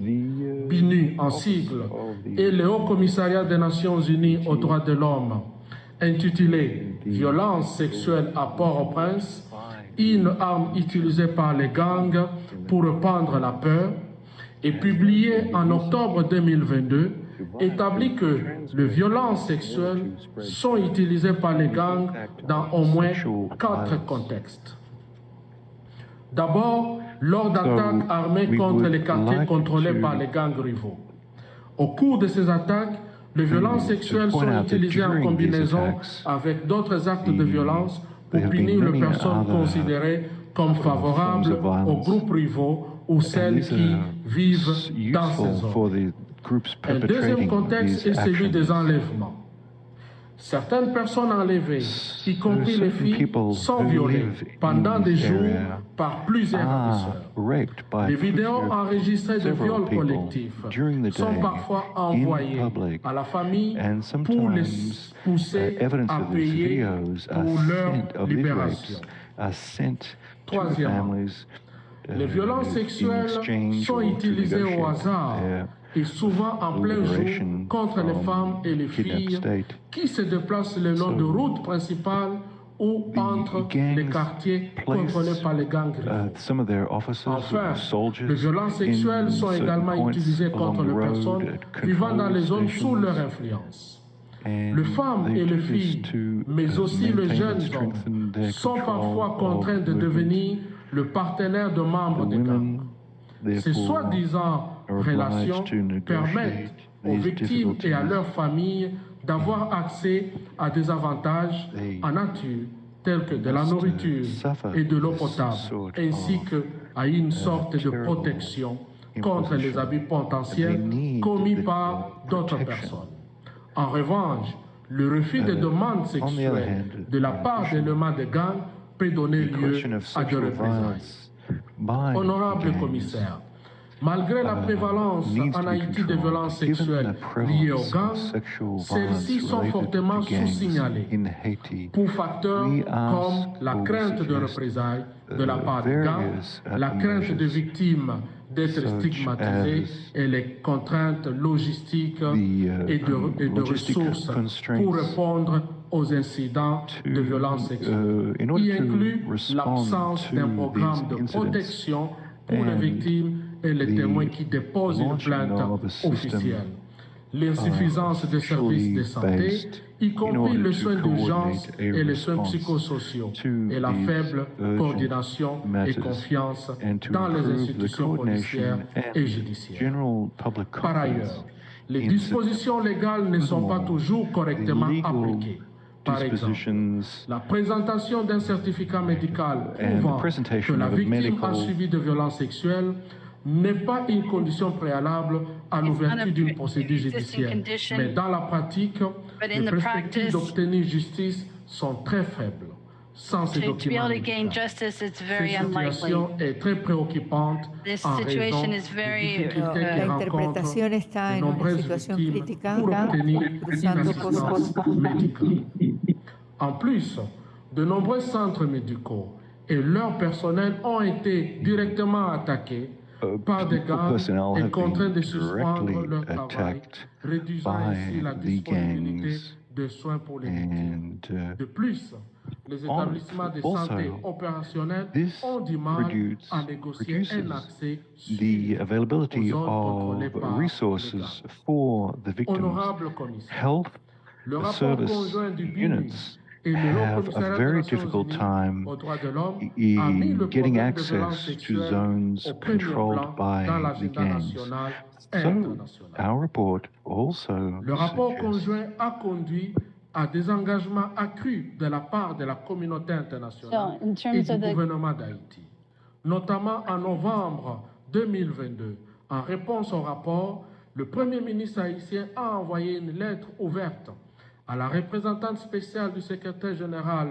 BINU en sigle, et le Haut Commissariat des Nations Unies aux droits de l'homme, intitulé Violence sexuelle à Port-au-Prince, une arme utilisée par les gangs pour répandre la peur, et publié en octobre 2022, établit que les violences sexuelles sont utilisées par les gangs dans au moins quatre contextes. D'abord, lors d'attaques armées contre les quartiers contrôlés par les gangs rivaux. Au cours de ces attaques, les violences sexuelles sont utilisées en combinaison avec d'autres actes de violence pour punir les personnes considérées comme favorables aux groupes rivaux ou celles qui vivent dans ces zones. Un deuxième contexte est celui des enlèvements. Certaines personnes enlevées, y compris les filles, sont violées pendant des jours par plusieurs agresseurs. Les vidéos enregistrées de viols collectifs sont parfois envoyées à la famille pour les pousser à payer pour leur libération. Troisièmement, les violences sexuelles sont utilisées au hasard et souvent en plein jour contre les femmes et les filles qui se déplacent le long de routes principales ou entre les quartiers contrôlés par les gangs. Enfin, les violences sexuelles sont également utilisées contre les personnes vivant dans les zones sous leur influence. Les femmes et les filles, mais aussi les jeunes hommes, sont parfois contraints de devenir le partenaire de membres des gangs. Ces soi-disant relations permettent aux victimes et à leurs familles d'avoir accès à des avantages en nature tels que de la nourriture et de l'eau potable, ainsi qu'à une sorte de protection contre les abus potentiels commis par d'autres personnes. En revanche, le refus de demandes sexuelles de la part d'éléments de gangs peut donner lieu à des représailles. Honorable commissaire, Malgré la prévalence en Haïti de violences sexuelles liées aux gangs, celles-ci sont fortement sous-signalées pour facteurs comme la crainte de représailles de la part des gangs, la crainte de victimes d'être as et les contraintes logistiques uh, et de, et de logistic ressources pour répondre aux incidents de to, violence sexuelle. uh, to inclut l'absence d'un programme de protection pour les victimes et les the témoins qui déposent une plainte officielle. L'insuffisance des services de santé, y compris les soins d'urgence et les soins psychosociaux, et la faible coordination et confiance dans les institutions policières et judiciaires. Par ailleurs, les dispositions légales ne sont pas toujours correctement appliquées. Par exemple, la présentation d'un certificat médical prouvant que la victime a subi de violences sexuelles n'est pas une condition préalable à l'ouverture d'une procédure judiciaire. Mais dans la pratique, in les the perspectives practice, d'obtenir justice sont très faibles sans ces To, to be documents able to gain médicaux. justice, it's Cette very unlikely. situation est très préoccupante This en situation raison is des very, difficultés uh, que rencontrent de nombreuses victimes pour obtenir une assistance médicale. En plus, de nombreux centres médicaux et leur personnel ont été directement attaqués par des gardes et contraints de suspendre leur travail, réduisant ainsi euh, also. This de the availability of resources for the victims, health service units, have a very difficult time aux droits de l'homme i- a mis le getting access to zones controlled by dans the l'agenda gangs. national et So, international. our report also Le rapport suggests conjoint a conduit à des engagements accrus de la part de la communauté internationale So, in terms et du of the- gouvernement d'Haïti, notamment en novembre 2022. En réponse au rapport, le Premier ministre haïtien a envoyé une lettre ouverte à la représentante spéciale du secrétaire général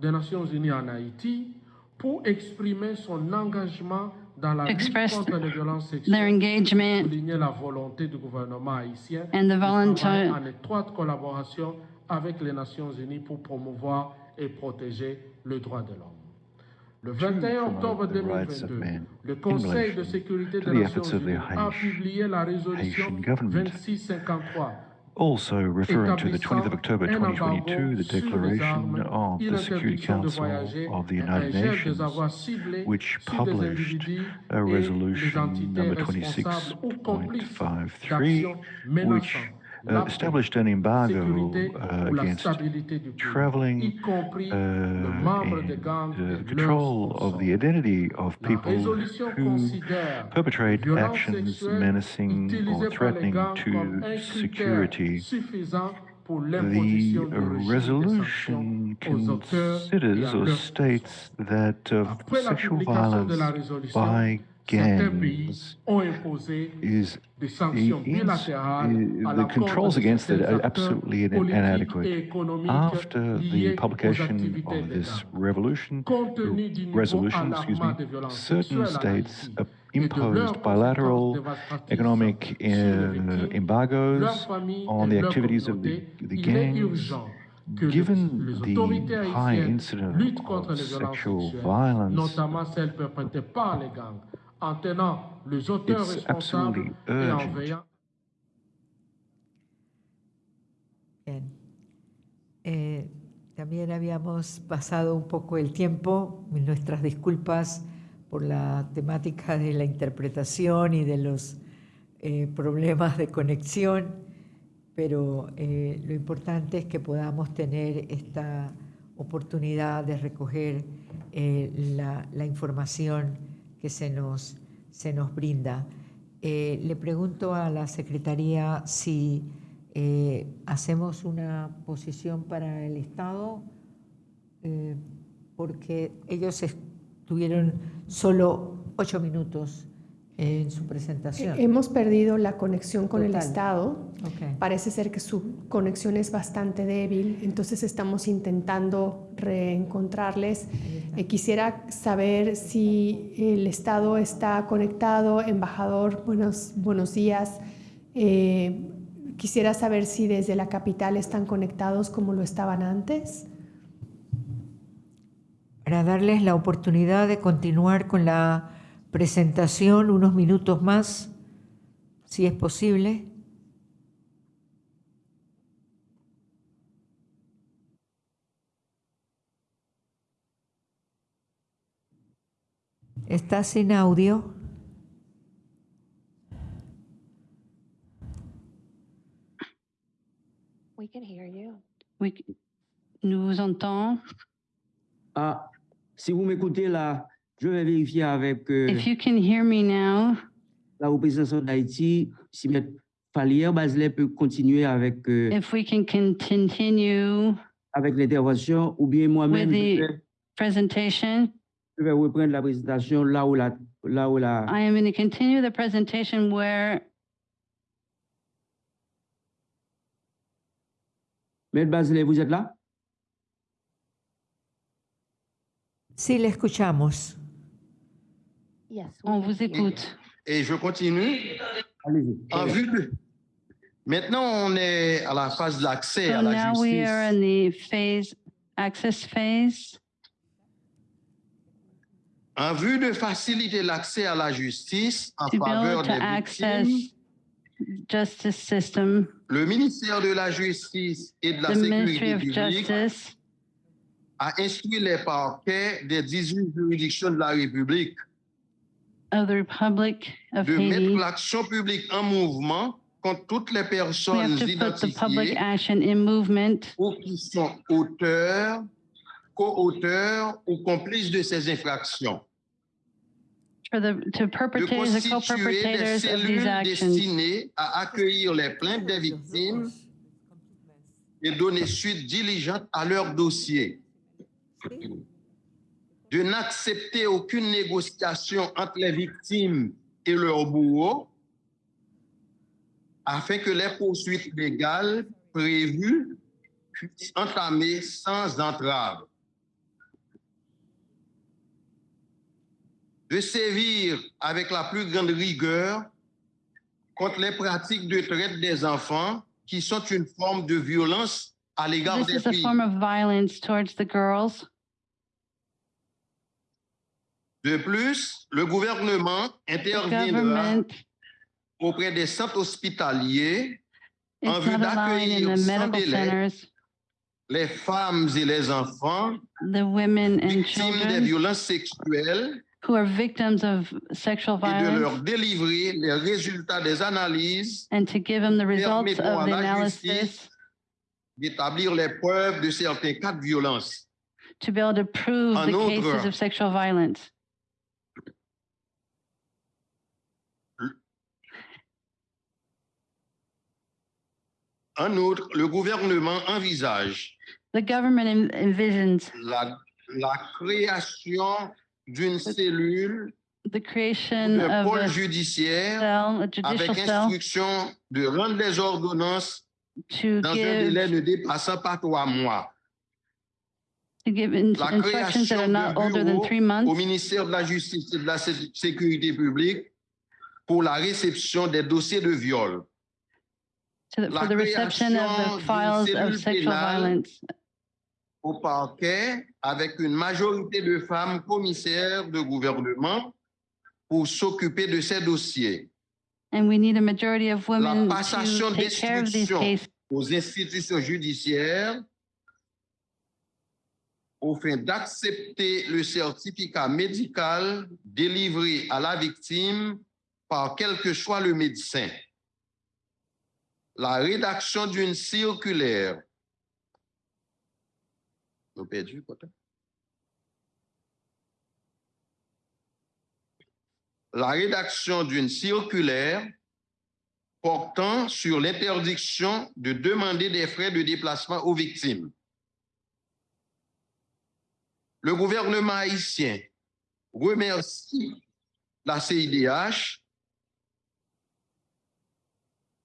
des Nations Unies en Haïti pour exprimer son engagement dans la lutte Express contre les violences their sexuelles engagement souligner la volonté du gouvernement haïtien And the volunteer- en étroite collaboration avec les Nations Unies pour promouvoir et protéger le droit de l'homme. Le 21 promote octobre the rights of 2022, man le Conseil de sécurité des the Nations efforts of the Unies a publié la résolution Haitian government. 2653 Also referring to the 20th of October 2022, the declaration of the Security Council of the United Nations, which published a resolution number 26.53, which uh, established an embargo uh, against traveling uh, and uh, control of the identity of people who perpetrate actions menacing or threatening to security. The resolution considers or states that uh, sexual violence by gangs is, eh, the controls against it are absolutely inadequate. After the publication of this revolution, resolution, excuse me, certain states imposed bilateral economic eh, embargoes on the activities of the, the gangs Given the high incidence of sexual violence, It's responsables absolutely et en urgent. veillant Bien. Eh, también habíamos pasado un poco el tiempo, nuestras disculpas por la temática de la interpretación y de los eh, problemas de conexión, pero eh, lo importante es que podamos tener esta oportunidad de recoger eh, la, la información que se nos, se nos brinda. Eh, le pregunto a la Secretaría si eh, hacemos una posición para el Estado, eh, porque ellos estuvieron solo ocho minutos en su presentación. Hemos perdido la conexión con el. Estado. Parece ser que su conexión es bastante débil, entonces estamos intentando reencontrarles. Eh, quisiera saber si el Estado está conectado. Embajador, buenos, buenos días. Eh, quisiera saber si desde la capital están conectados como lo estaban antes. Para darles la oportunidad de continuar con la presentación, unos minutos más, si es posible. Está sin audio. We can hear you. Oui, nous vous entendons. Ah, si vous m'écoutez là, je vais vérifier avec euh, If you can hear me now, la représentation d'Haïti si M. Falière Baselet peut continuer avec, euh, if we can continue avec l'intervention ou bien moi-même, presentation, je vais reprendre la présentation là où la, là où la, I am going to continue the presentation where M. Baselet, vous êtes là? Sí, le escuchamos. Yes. on vous écoute. Et je continue. Allez-y. En vue de... Maintenant, on est à la phase de l'accès à So la now we justice. are in the phase, access phase. En vue de faciliter l'accès à la justice en To be faveur able to des access victimes, justice system, le ministère de la Justice et de la Sécurité of publique Justice a instruit les parquets des 18 juridictions de la République of the Republic of de mettre Haiti. l'action publique en mouvement contre toutes les We personnes have to put the public identifiées action in movement ou qui sont auteurs, co-auteurs ou complices de ces infractions. for the, to De perpetrators and constituer des co-perpetrators of cellules these actions. destinées à accueillir les plaintes des victimes et donner suite diligente à leur dossier. De n'accepter aucune négociation entre les victimes et leurs bourreaux afin que les poursuites légales prévues puissent entamer sans entrave. De sévir avec la plus grande rigueur contre les pratiques de traite des enfants qui sont une forme de violence à l'égard This des is a filles. form of violence towards the girls. De plus, le gouvernement The interviendra government auprès des centres hospitaliers en vue d'accueillir the sans délai centers les femmes et les enfants the women and victimes des violences sexuelles who are victims of sexual et de leur violence délivrer les résultats des analyses and to give them the results of the analysis d'établir les preuves de certains cas de violence. to be able to prove En the outre, cases of sexual violence. En outre, le gouvernement envisage The government en- envisions la, la création d'une cellule the creation d'un of pôle a judiciaire cell, a judicial avec cell, instruction de rendre les ordonnances dans un délai ne dépassant pas trois mois. to give in- La création are not de older than bureaux three au ministère de la Justice et de la Sé- Sécurité publique pour la réception des dossiers de viol. To la for the reception of the files of sexual violence au parquet avec une majorité de femmes commissaires de gouvernement pour s'occuper de ces dossiers. and we need a majority of La women passation to take care of these cases aux institutions judiciaires au fin d'accepter le certificat médical délivré à la victime par quel que soit le médecin. La rédaction d'une circulaire. La rédaction d'une circulaire portant sur l'interdiction de demander des frais de déplacement aux victimes. Le gouvernement haïtien remercie la CIDH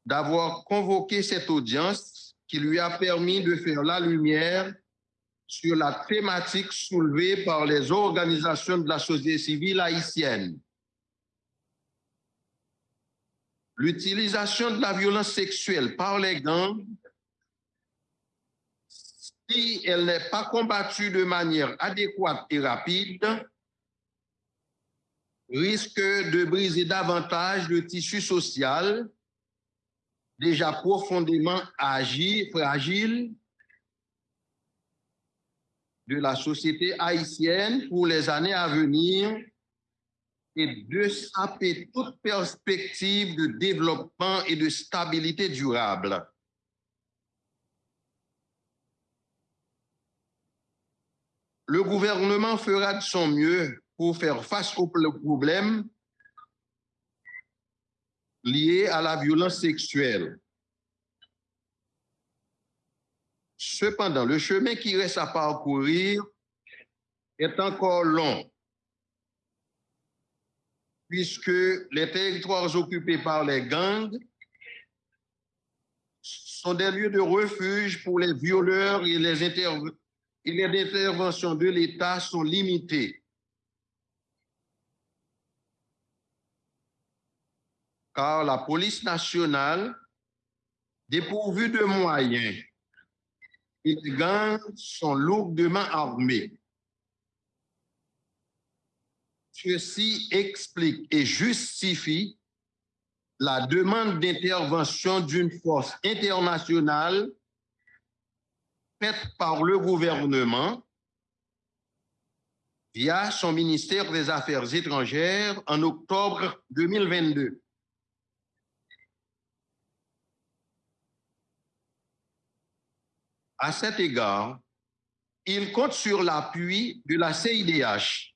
d'avoir convoqué cette audience qui lui a permis de faire la lumière sur la thématique soulevée par les organisations de la société civile haïtienne. L'utilisation de la violence sexuelle par les gangs, si elle n'est pas combattue de manière adéquate et rapide, risque de briser davantage le tissu social déjà profondément agi, fragile de la société haïtienne pour les années à venir et de saper toute perspective de développement et de stabilité durable. Le gouvernement fera de son mieux pour faire face aux problèmes liés à la violence sexuelle. Cependant, le chemin qui reste à parcourir est encore long, puisque les territoires occupés par les gangs sont des lieux de refuge pour les violeurs et les, et les interventions de l'État sont limitées. Car la police nationale, dépourvue de moyens, et les sont lourdement armés. Ceci explique et justifie la demande d'intervention d'une force internationale faite par le gouvernement via son ministère des Affaires étrangères en octobre 2022. À cet égard, il compte sur l'appui de la CIDH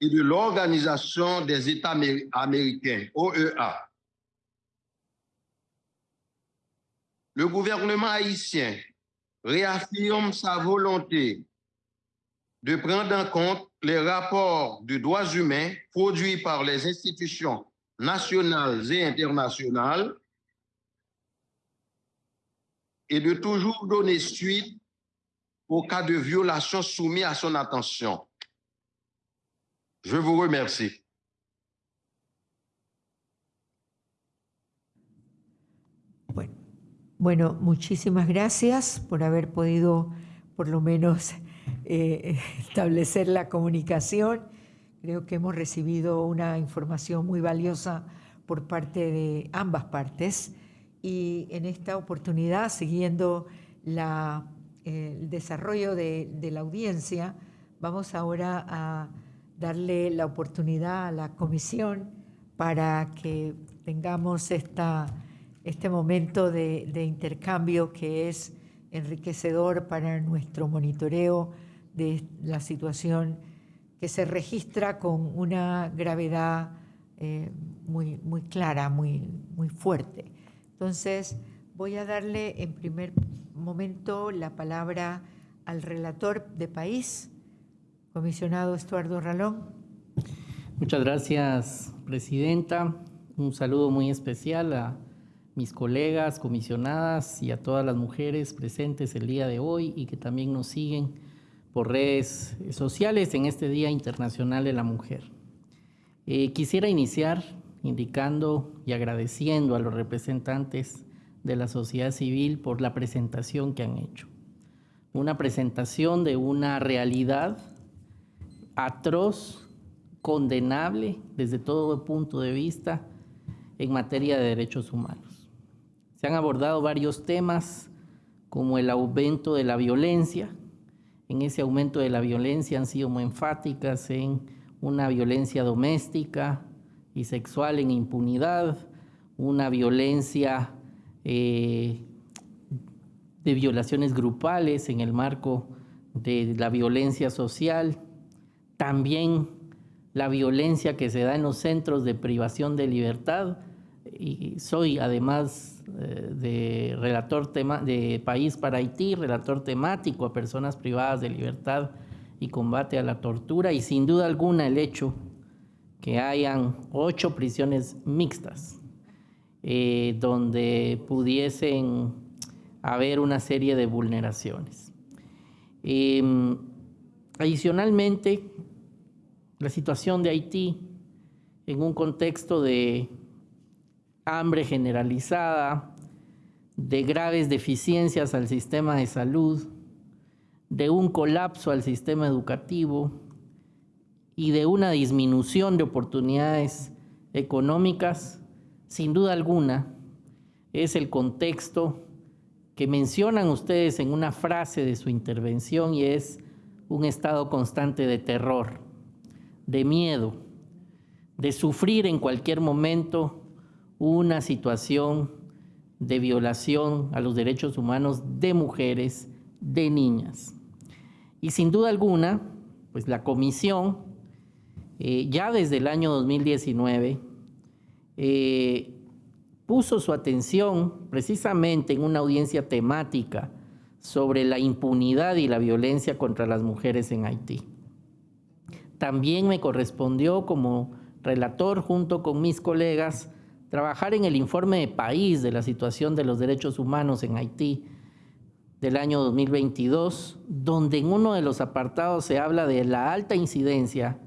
et de l'Organisation des États amé- américains, OEA. Le gouvernement haïtien réaffirme sa volonté de prendre en compte les rapports de droits humains produits par les institutions nationales et internationales et de toujours donner suite aux cas de violation soumis à son attention. Je vous remercie. Bueno, muchísimas gracias por haber podido por lo menos eh, establecer la comunicación. Creo que hemos recibido una información muy valiosa por parte de ambas partes y en esta oportunidad, siguiendo el desarrollo de, la audiencia, vamos ahora a darle la oportunidad a la comisión para que tengamos esta, este momento de, de intercambio que es enriquecedor para nuestro monitoreo de la situación que se registra con una gravedad eh, muy, muy clara, muy, muy fuerte. Entonces, voy a darle en primer momento la palabra al relator de país, comisionado Estuardo Ralón. Muchas gracias, Presidenta. Un saludo muy especial a mis colegas, comisionadas y a todas las mujeres presentes el día de hoy y que también nos siguen por redes sociales en este Día Internacional de la Mujer. Eh, quisiera iniciar indicando y agradeciendo a los representantes de la sociedad civil por la presentación que han hecho. Una presentación de una realidad atroz, condenable desde todo punto de vista en materia de derechos humanos. Se han abordado varios temas como el aumento de la violencia. En ese aumento de la violencia han sido muy enfáticas en una violencia doméstica sexual en impunidad, una violencia eh, de violaciones grupales en el marco de la violencia social, también la violencia que se da en los centros de privación de libertad. Y soy además eh, de relator tema, de País para Haití, relator temático a personas privadas de libertad y combate a la tortura y sin duda alguna el hecho que hayan ocho prisiones mixtas eh, donde pudiesen haber una serie de vulneraciones. Eh, adicionalmente, la situación de Haití en un contexto de hambre generalizada, de graves deficiencias al sistema de salud, de un colapso al sistema educativo y de una disminución de oportunidades económicas, sin duda alguna, es el contexto que mencionan ustedes en una frase de su intervención y es un estado constante de terror, de miedo, de sufrir en cualquier momento una situación de violación a los derechos humanos de mujeres, de niñas. Y sin duda alguna, pues la comisión, eh, ya desde el año 2019, eh, puso su atención precisamente en una audiencia temática sobre la impunidad y la violencia contra las mujeres en Haití. También me correspondió como relator junto con mis colegas trabajar en el informe de país de la situación de los derechos humanos en Haití del año 2022, donde en uno de los apartados se habla de la alta incidencia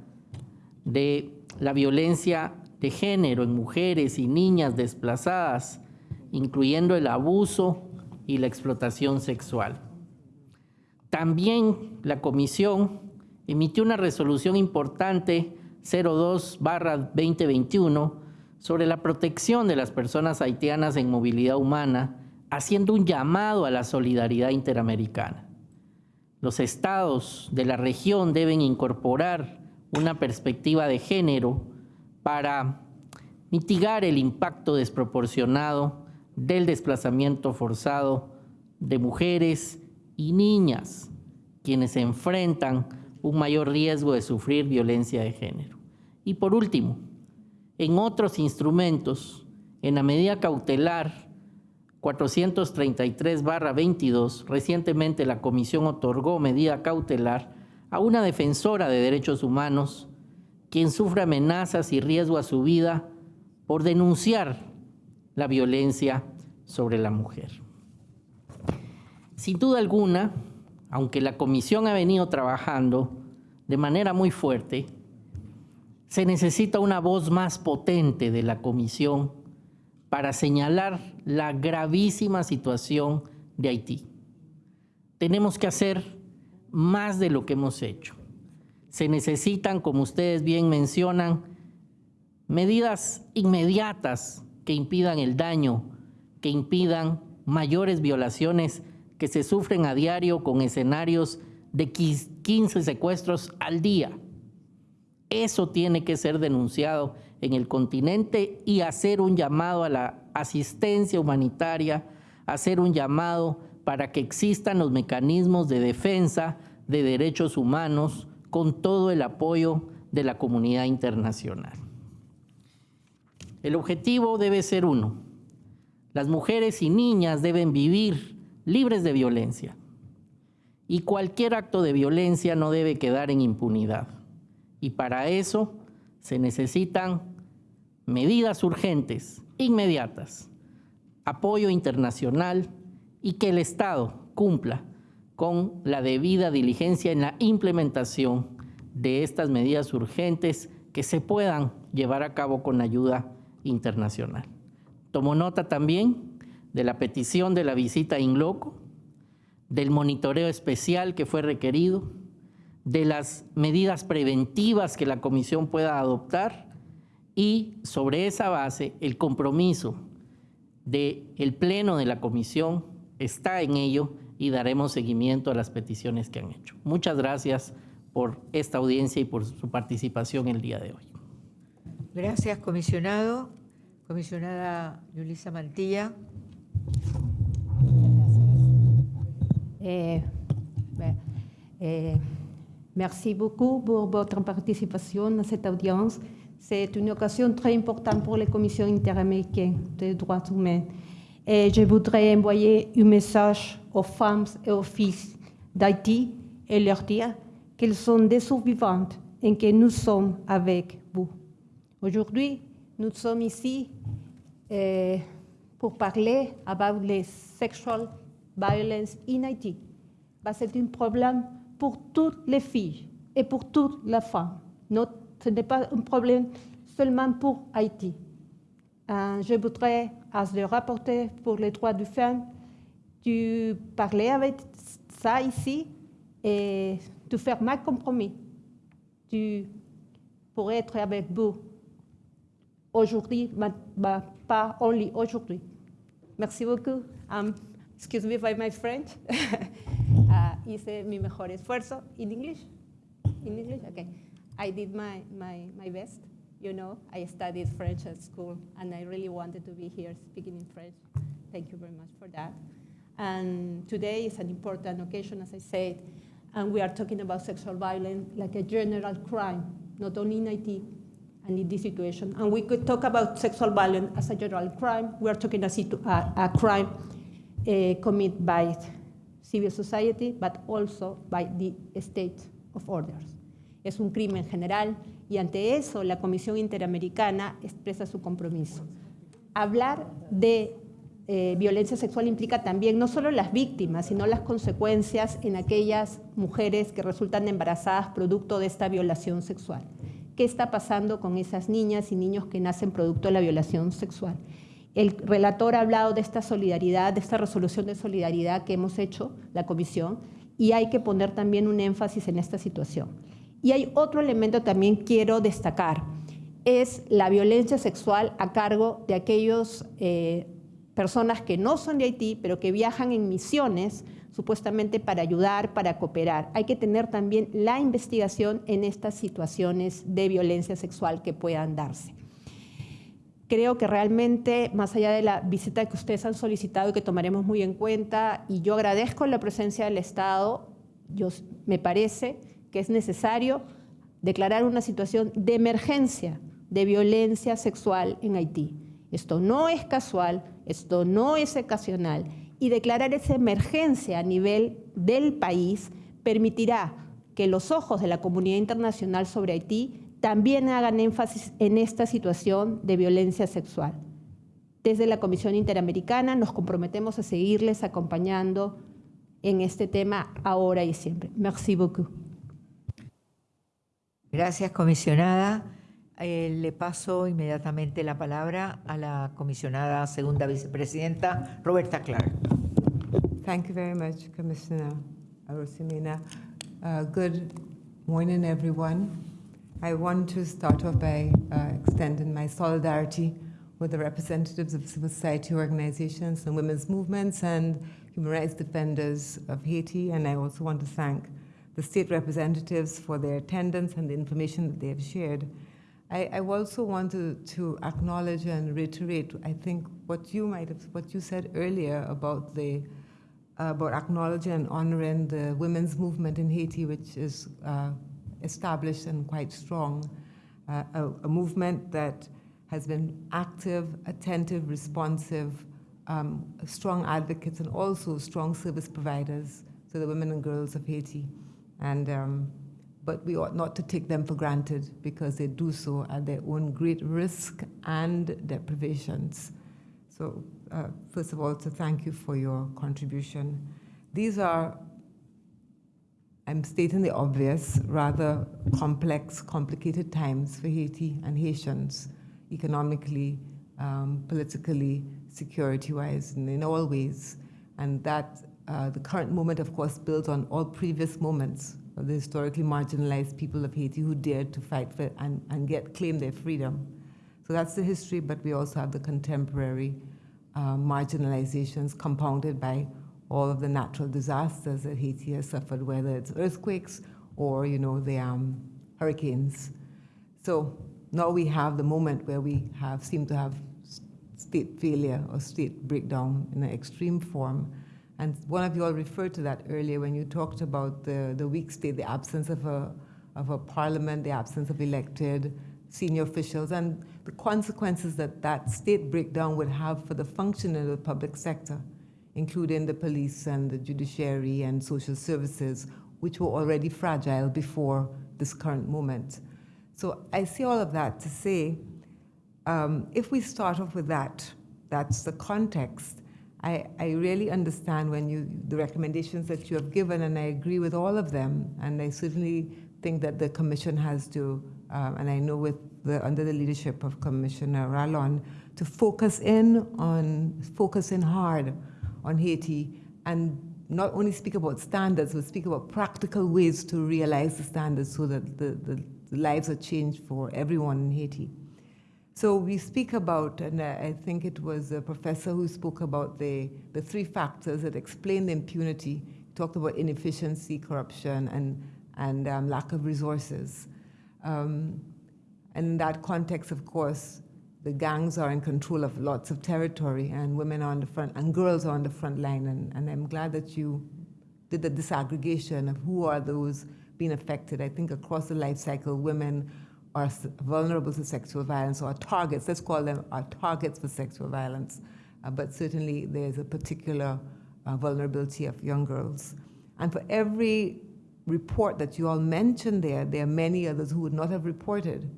de la violencia de género en mujeres y niñas desplazadas, incluyendo el abuso y la explotación sexual. También la comisión emitió una resolución importante 02-2021 sobre la protección de las personas haitianas en movilidad humana, haciendo un llamado a la solidaridad interamericana. Los estados de la región deben incorporar una perspectiva de género para mitigar el impacto desproporcionado del desplazamiento forzado de mujeres y niñas, quienes enfrentan un mayor riesgo de sufrir violencia de género. Y por último, en otros instrumentos, en la medida cautelar 433-22, recientemente la Comisión otorgó medida cautelar a una defensora de derechos humanos quien sufre amenazas y riesgo a su vida por denunciar la violencia sobre la mujer. Sin duda alguna, aunque la comisión ha venido trabajando de manera muy fuerte, se necesita una voz más potente de la comisión para señalar la gravísima situación de Haití. Tenemos que hacer más de lo que hemos hecho. Se necesitan, como ustedes bien mencionan, medidas inmediatas que impidan el daño, que impidan mayores violaciones que se sufren a diario con escenarios de 15 secuestros al día eso tiene que ser denunciado en el continente y hacer un llamado a la asistencia humanitaria, hacer un llamado para que existan los mecanismos de defensa de derechos humanos con todo el apoyo de la comunidad internacional. El objetivo debe ser uno. Las mujeres y niñas deben vivir libres de violencia y cualquier acto de violencia no debe quedar en impunidad. Y para eso se necesitan medidas urgentes, inmediatas, apoyo internacional y que el Estado cumpla con la debida diligencia en la implementación de estas medidas urgentes que se puedan llevar a cabo con ayuda internacional. Tomo nota también de la petición de la visita in loco, del monitoreo especial que fue requerido, de las medidas preventivas que la Comisión pueda adoptar y sobre esa base el compromiso del el Pleno de la Comisión está en ello y daremos seguimiento a las peticiones que han hecho. Muchas gracias por esta audiencia y por su participación el día de hoy. Gracias, comisionado. Comisionada Yulisa Mantilla. Eh, eh, Merci beaucoup pour votre participation dans cette audience. C'est une occasion très importante pour les commissions interaméricaines des droits humains. Et je voudrais envoyer un message aux femmes et aux filles d'Haïti et leur dire qu'elles sont des survivantes et que nous sommes avec vous. Aujourd'hui, nous sommes ici euh, pour parler about les sexual violence in Haïti. C'est un problème pour toutes les filles et pour toutes les femmes. ce n'est pas un problème seulement pour Haïti. Euh, je voudrais, à le rapporteur pour les droits des femmes, de parler avec ça ici et de faire ma compromis, de pour être avec vous aujourd'hui, but pas only aujourd'hui. Merci beaucoup. Um, excuse me for my French. uh, hice mi mejor esfuerzo. In English? In English? Okay. I did my, my, my best. You know, I studied French at school, and I really wanted to be here speaking in French. Thank you very much for that. And today is an important occasion, as I said, and we are talking about sexual violence like a general crime, not only in IT and in this situation. And we could talk about sexual violence as a general crime. We are talking a, a, crime uh, committed by civil society, but also by the state of orders. Es un crimen general y ante eso la Comisión Interamericana expresa su compromiso. Hablar de eh, violencia sexual implica también no solo las víctimas, sino las consecuencias en aquellas mujeres que resultan embarazadas producto de esta violación sexual. ¿Qué está pasando con esas niñas y niños que nacen producto de la violación sexual? El relator ha hablado de esta solidaridad, de esta resolución de solidaridad que hemos hecho, la comisión, y hay que poner también un énfasis en esta situación. Y hay otro elemento también quiero destacar, es la violencia sexual a cargo de aquellos eh, personas que no son de Haití, pero que viajan en misiones supuestamente para ayudar, para cooperar. Hay que tener también la investigación en estas situaciones de violencia sexual que puedan darse. Creo que realmente, más allá de la visita que ustedes han solicitado y que tomaremos muy en cuenta, y yo agradezco la presencia del Estado, yo, me parece que es necesario declarar una situación de emergencia de violencia sexual en Haití. Esto no es casual, esto no es ocasional y declarar esa emergencia a nivel del país permitirá que los ojos de la comunidad internacional sobre Haití también hagan énfasis en esta situación de violencia sexual. Desde la Comisión Interamericana nos comprometemos a seguirles acompañando en este tema ahora y siempre. Merci beaucoup. Gracias, comisionada. Eh, le paso inmediatamente la palabra a la comisionada segunda vicepresidenta, Roberta Clark. Thank you very much, Commissioner Arosimina. Uh, good morning, everyone. I want to start off by uh, extending my solidarity with the representatives of civil society organizations and women's movements and human rights defenders of Haiti. And I also want to thank the state representatives for their attendance and the information that they have shared. I, I also want to, acknowledge and reiterate, I think, what you might have, what you said earlier about the uh, about acknowledging and honoring the women's movement in Haiti, which is uh, established and quite strong, uh, a, a, movement that has been active, attentive, responsive, um, strong advocates, and also strong service providers to the women and girls of Haiti. And um, but we ought not to take them for granted because they do so at their own great risk and deprivations. So uh, first of all, to thank you for your contribution. These are, I'm stating the obvious, rather complex, complicated times for Haiti and Haitians, economically, um, politically, security-wise, and in all ways. And that uh, the current moment, of course, builds on all previous moments of the historically marginalized people of Haiti who dared to fight for and, and get claim their freedom. So that's the history, but we also have the contemporary uh, marginalizations compounded by all of the natural disasters that Haiti has suffered, whether it's earthquakes or you know the um, hurricanes. So now we have the moment where we have seem to have state failure or state breakdown in an extreme form. And one of you all referred to that earlier when you talked about the, the weak state, the absence of a, of a parliament, the absence of elected senior officials, and the consequences that that state breakdown would have for the functioning of the public sector, including the police and the judiciary and social services, which were already fragile before this current moment. So I see all of that to say, um, if we start off with that, that's the context, I, I really understand when you the recommendations that you have given, and I agree with all of them. And I certainly think that the commission has to, um, and I know with the under the leadership of Commissioner Rallon, to focus in on focus in hard on Haiti and not only speak about standards, but speak about practical ways to realize the standards so that the, the, the lives are changed for everyone in Haiti. So we speak about, and I think it was a professor who spoke about the, the three factors that explain the impunity. He talked about inefficiency, corruption, and, and um, lack of resources. Um, and in that context, of course, the gangs are in control of lots of territory, and women are on the front, and girls are on the front line. And, and I'm glad that you did the disaggregation of who are those being affected. I think across the life cycle, women are vulnerable to sexual violence or targets, let's call them our targets for sexual violence. Uh, but certainly there's a particular uh, vulnerability of young girls. And for every report that you all mentioned there, there are many others who would not have reported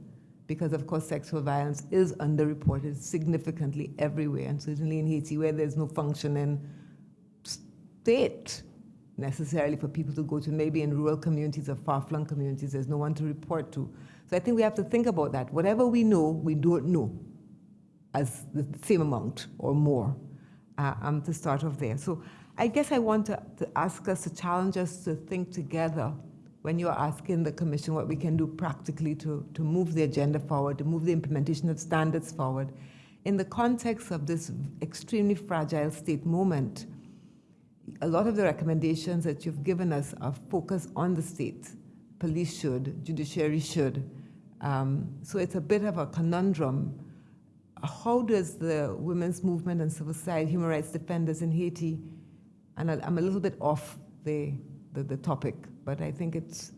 because, of course, sexual violence is underreported significantly everywhere, and certainly in Haiti, where there's no functioning state necessarily for people to go to, maybe in rural communities or far-flung communities, there's no one to report to. So I think we have to think about that. Whatever we know, we don't know as the same amount or more uh, um, to start off there. So I guess I want to, to ask us, to challenge us to think together when you're asking the commission what we can do practically to, to move the agenda forward, to move the implementation of standards forward. In the context of this extremely fragile state moment, a lot of the recommendations that you've given us are focused on the state. Police should, judiciary should. Um, so it's a bit of a conundrum. How does the women's movement and civil society, human rights defenders in Haiti, and I- I'm a little bit off the, the, the topic, but I think it's,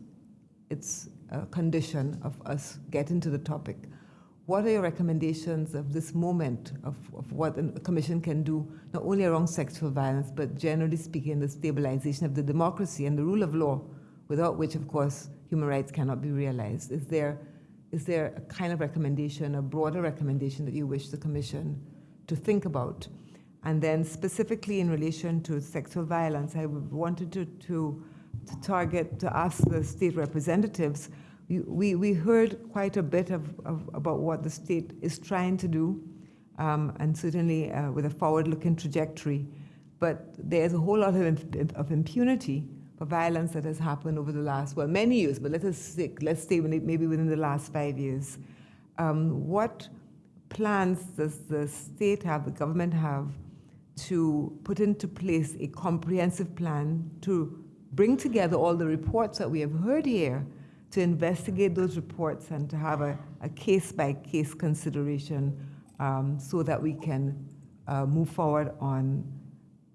it's a condition of us getting to the topic. What are your recommendations of this moment of, of what a commission can do, not only around sexual violence, but generally speaking, the stabilization of the democracy and the rule of law, without which, of course, human rights cannot be realized? Is there, is there a kind of recommendation, a broader recommendation that you wish the commission to think about? And then specifically in relation to sexual violence, I wanted to, to, to target, to ask the state representatives, we, we heard quite a bit of, of, about what the state is trying to do, um, and certainly uh, with a forward-looking trajectory. But there's a whole lot of, of impunity for violence that has happened over the last, well, many years, but let us say, let's it maybe within the last five years. Um, what plans does the state have, the government have, to put into place a comprehensive plan to bring together all the reports that we have heard here, to investigate those reports and to have a, a case-by-case consideration um, so that we can uh, move forward on,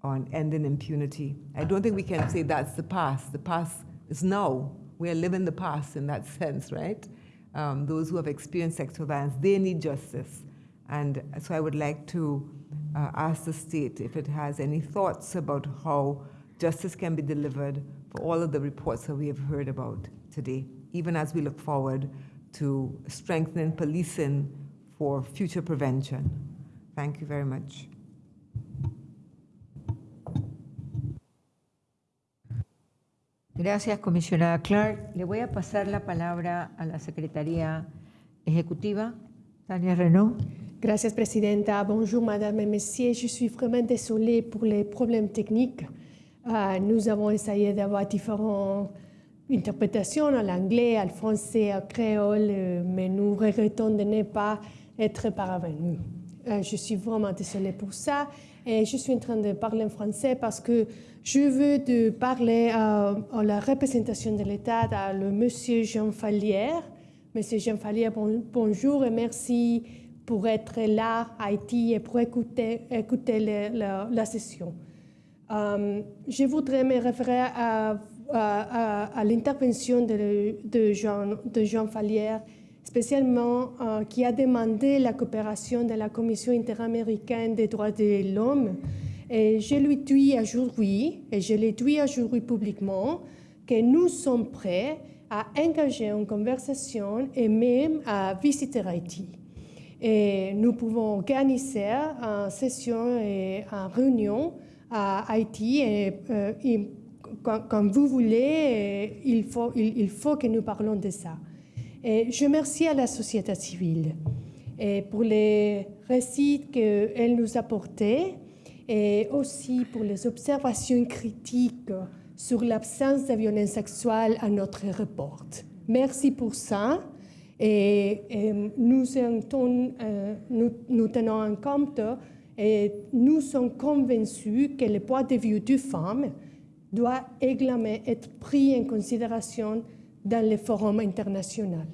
on ending impunity. I don't think we can say that's the past. The past is now. We are living the past in that sense, right? Um, those who have experienced sexual violence, they need justice. And so I would like to uh, ask the state if it has any thoughts about how justice can be delivered for all of the reports that we have heard about today, even as we look forward to strengthening policing for future prevention. Thank you very much. Gracias, comisionada Clark. Le voy a pasar la palabra a la Secretaría Ejecutiva, Tania Renaud. Gracias, Presidenta. Bonjour, Madame et Messieurs. Je suis vraiment désolée pour les problèmes techniques. Euh, nous avons essayé d'avoir différentes interprétations en anglais, en français, en créole, euh, mais nous regrettons de ne pas être parvenus. Euh, je suis vraiment désolée pour ça. Et je suis en train de parler en français parce que je veux parler euh, à la représentation de l'État, à le monsieur Jean Fallière. Monsieur Jean Fallière, bon- bonjour et merci pour être là à Haïti et pour écouter, écouter la, session. Je voudrais me référer à, à- l'intervention de, de Jean, de Jean Fallière, spécialement euh, qui a demandé la coopération de la Commission interaméricaine des droits de l'homme. Et je lui dis aujourd'hui, et je l'ai dit aujourd'hui publiquement, que nous sommes prêts à engager une conversation et même à visiter Haïti. Et nous pouvons organiser une session et une réunion à Haïti. Et, euh, et quand, vous voulez, euh, il faut, il, que nous parlons de ça. Je remercie à la société civile et pour les récits qu'elle nous a apportés et aussi pour les observations critiques sur l'absence de violence sexuelle à notre rapport. Merci pour ça. Euh, nous, euh, tenons en compte et nous sommes convaincus que le point de vue du femme doit également être pris en considération dans les forums internationaux.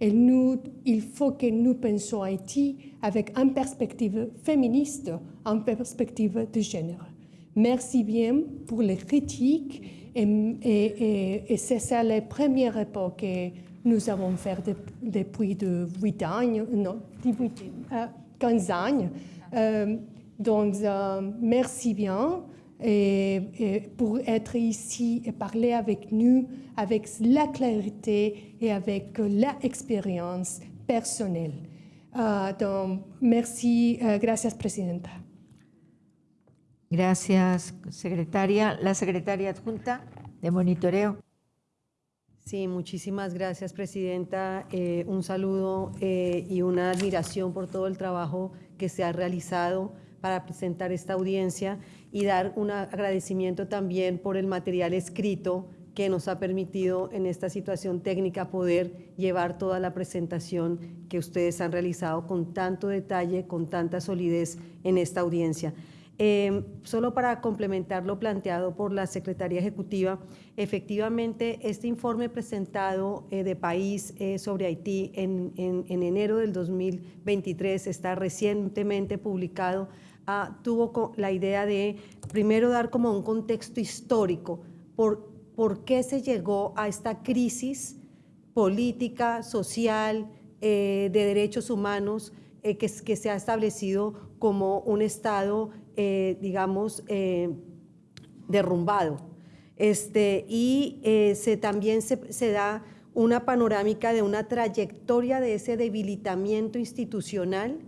Et nous, il faut que nous pensions Haïti avec une perspective féministe, une perspective de genre. Merci bien pour les critiques et, c'est ça le premier rapport que nous avons fait de- depuis de 8 ans, non, 18, euh, 15 ans. Euh, donc, euh, merci bien pour être ici et parler avec nous avec la clarité et avec l'expérience personnelle. Euh, donc, merci, euh, gracias, Presidenta. Gracias, secretaria. La secretaria adjunta de monitoreo. Sí, muchísimas gracias, Presidenta. Eh, un saludo eh, y una admiración por todo el trabajo que se ha realizado para presentar esta audiencia y dar un agradecimiento también por el material escrito que nos ha permitido en esta situación técnica poder llevar toda la presentación que ustedes han realizado con tanto detalle, con tanta solidez en esta audiencia. Eh, solo para complementar lo planteado por la Secretaría Ejecutiva, efectivamente este informe presentado eh, de país eh, sobre Haití en, en- en enero del 2023 está recientemente publicado, ah, tuvo la idea de primero dar como un contexto histórico por, por qué se llegó a esta crisis política, social, eh, de derechos humanos eh, que, que se ha establecido como un Estado, eh, digamos, derrumbado. Este, y se, también se, se da una panorámica de una trayectoria de ese debilitamiento institucional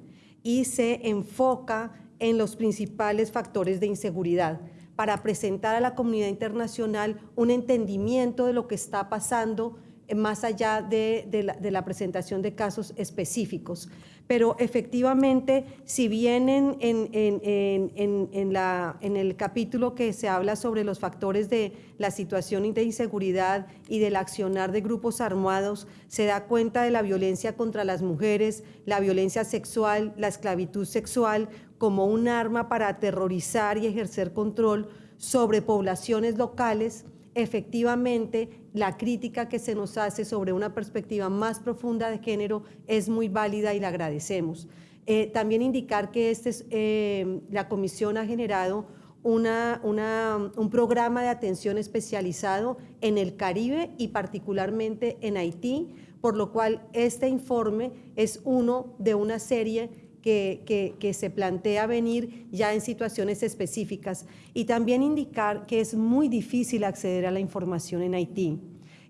y se enfoca en los principales factores de inseguridad para presentar a la comunidad internacional un entendimiento de lo que está pasando eh, más allá de, de la, de la presentación de casos específicos. Pero efectivamente, si bien en, en- en- el capítulo que se habla sobre los factores de la situación de inseguridad y del accionar de grupos armados, se da cuenta de la violencia contra las mujeres, la violencia sexual, la esclavitud sexual como un arma para aterrorizar y ejercer control sobre poblaciones locales, efectivamente la crítica que se nos hace sobre una perspectiva más profunda de género es muy válida y la agradecemos. Eh, también indicar que este es, eh, la comisión ha generado una- un programa de atención especializado en el Caribe y particularmente en Haití, por lo cual este informe es uno de una serie que, se plantea venir ya en situaciones específicas. Y también indicar que es muy difícil acceder a la información en Haití.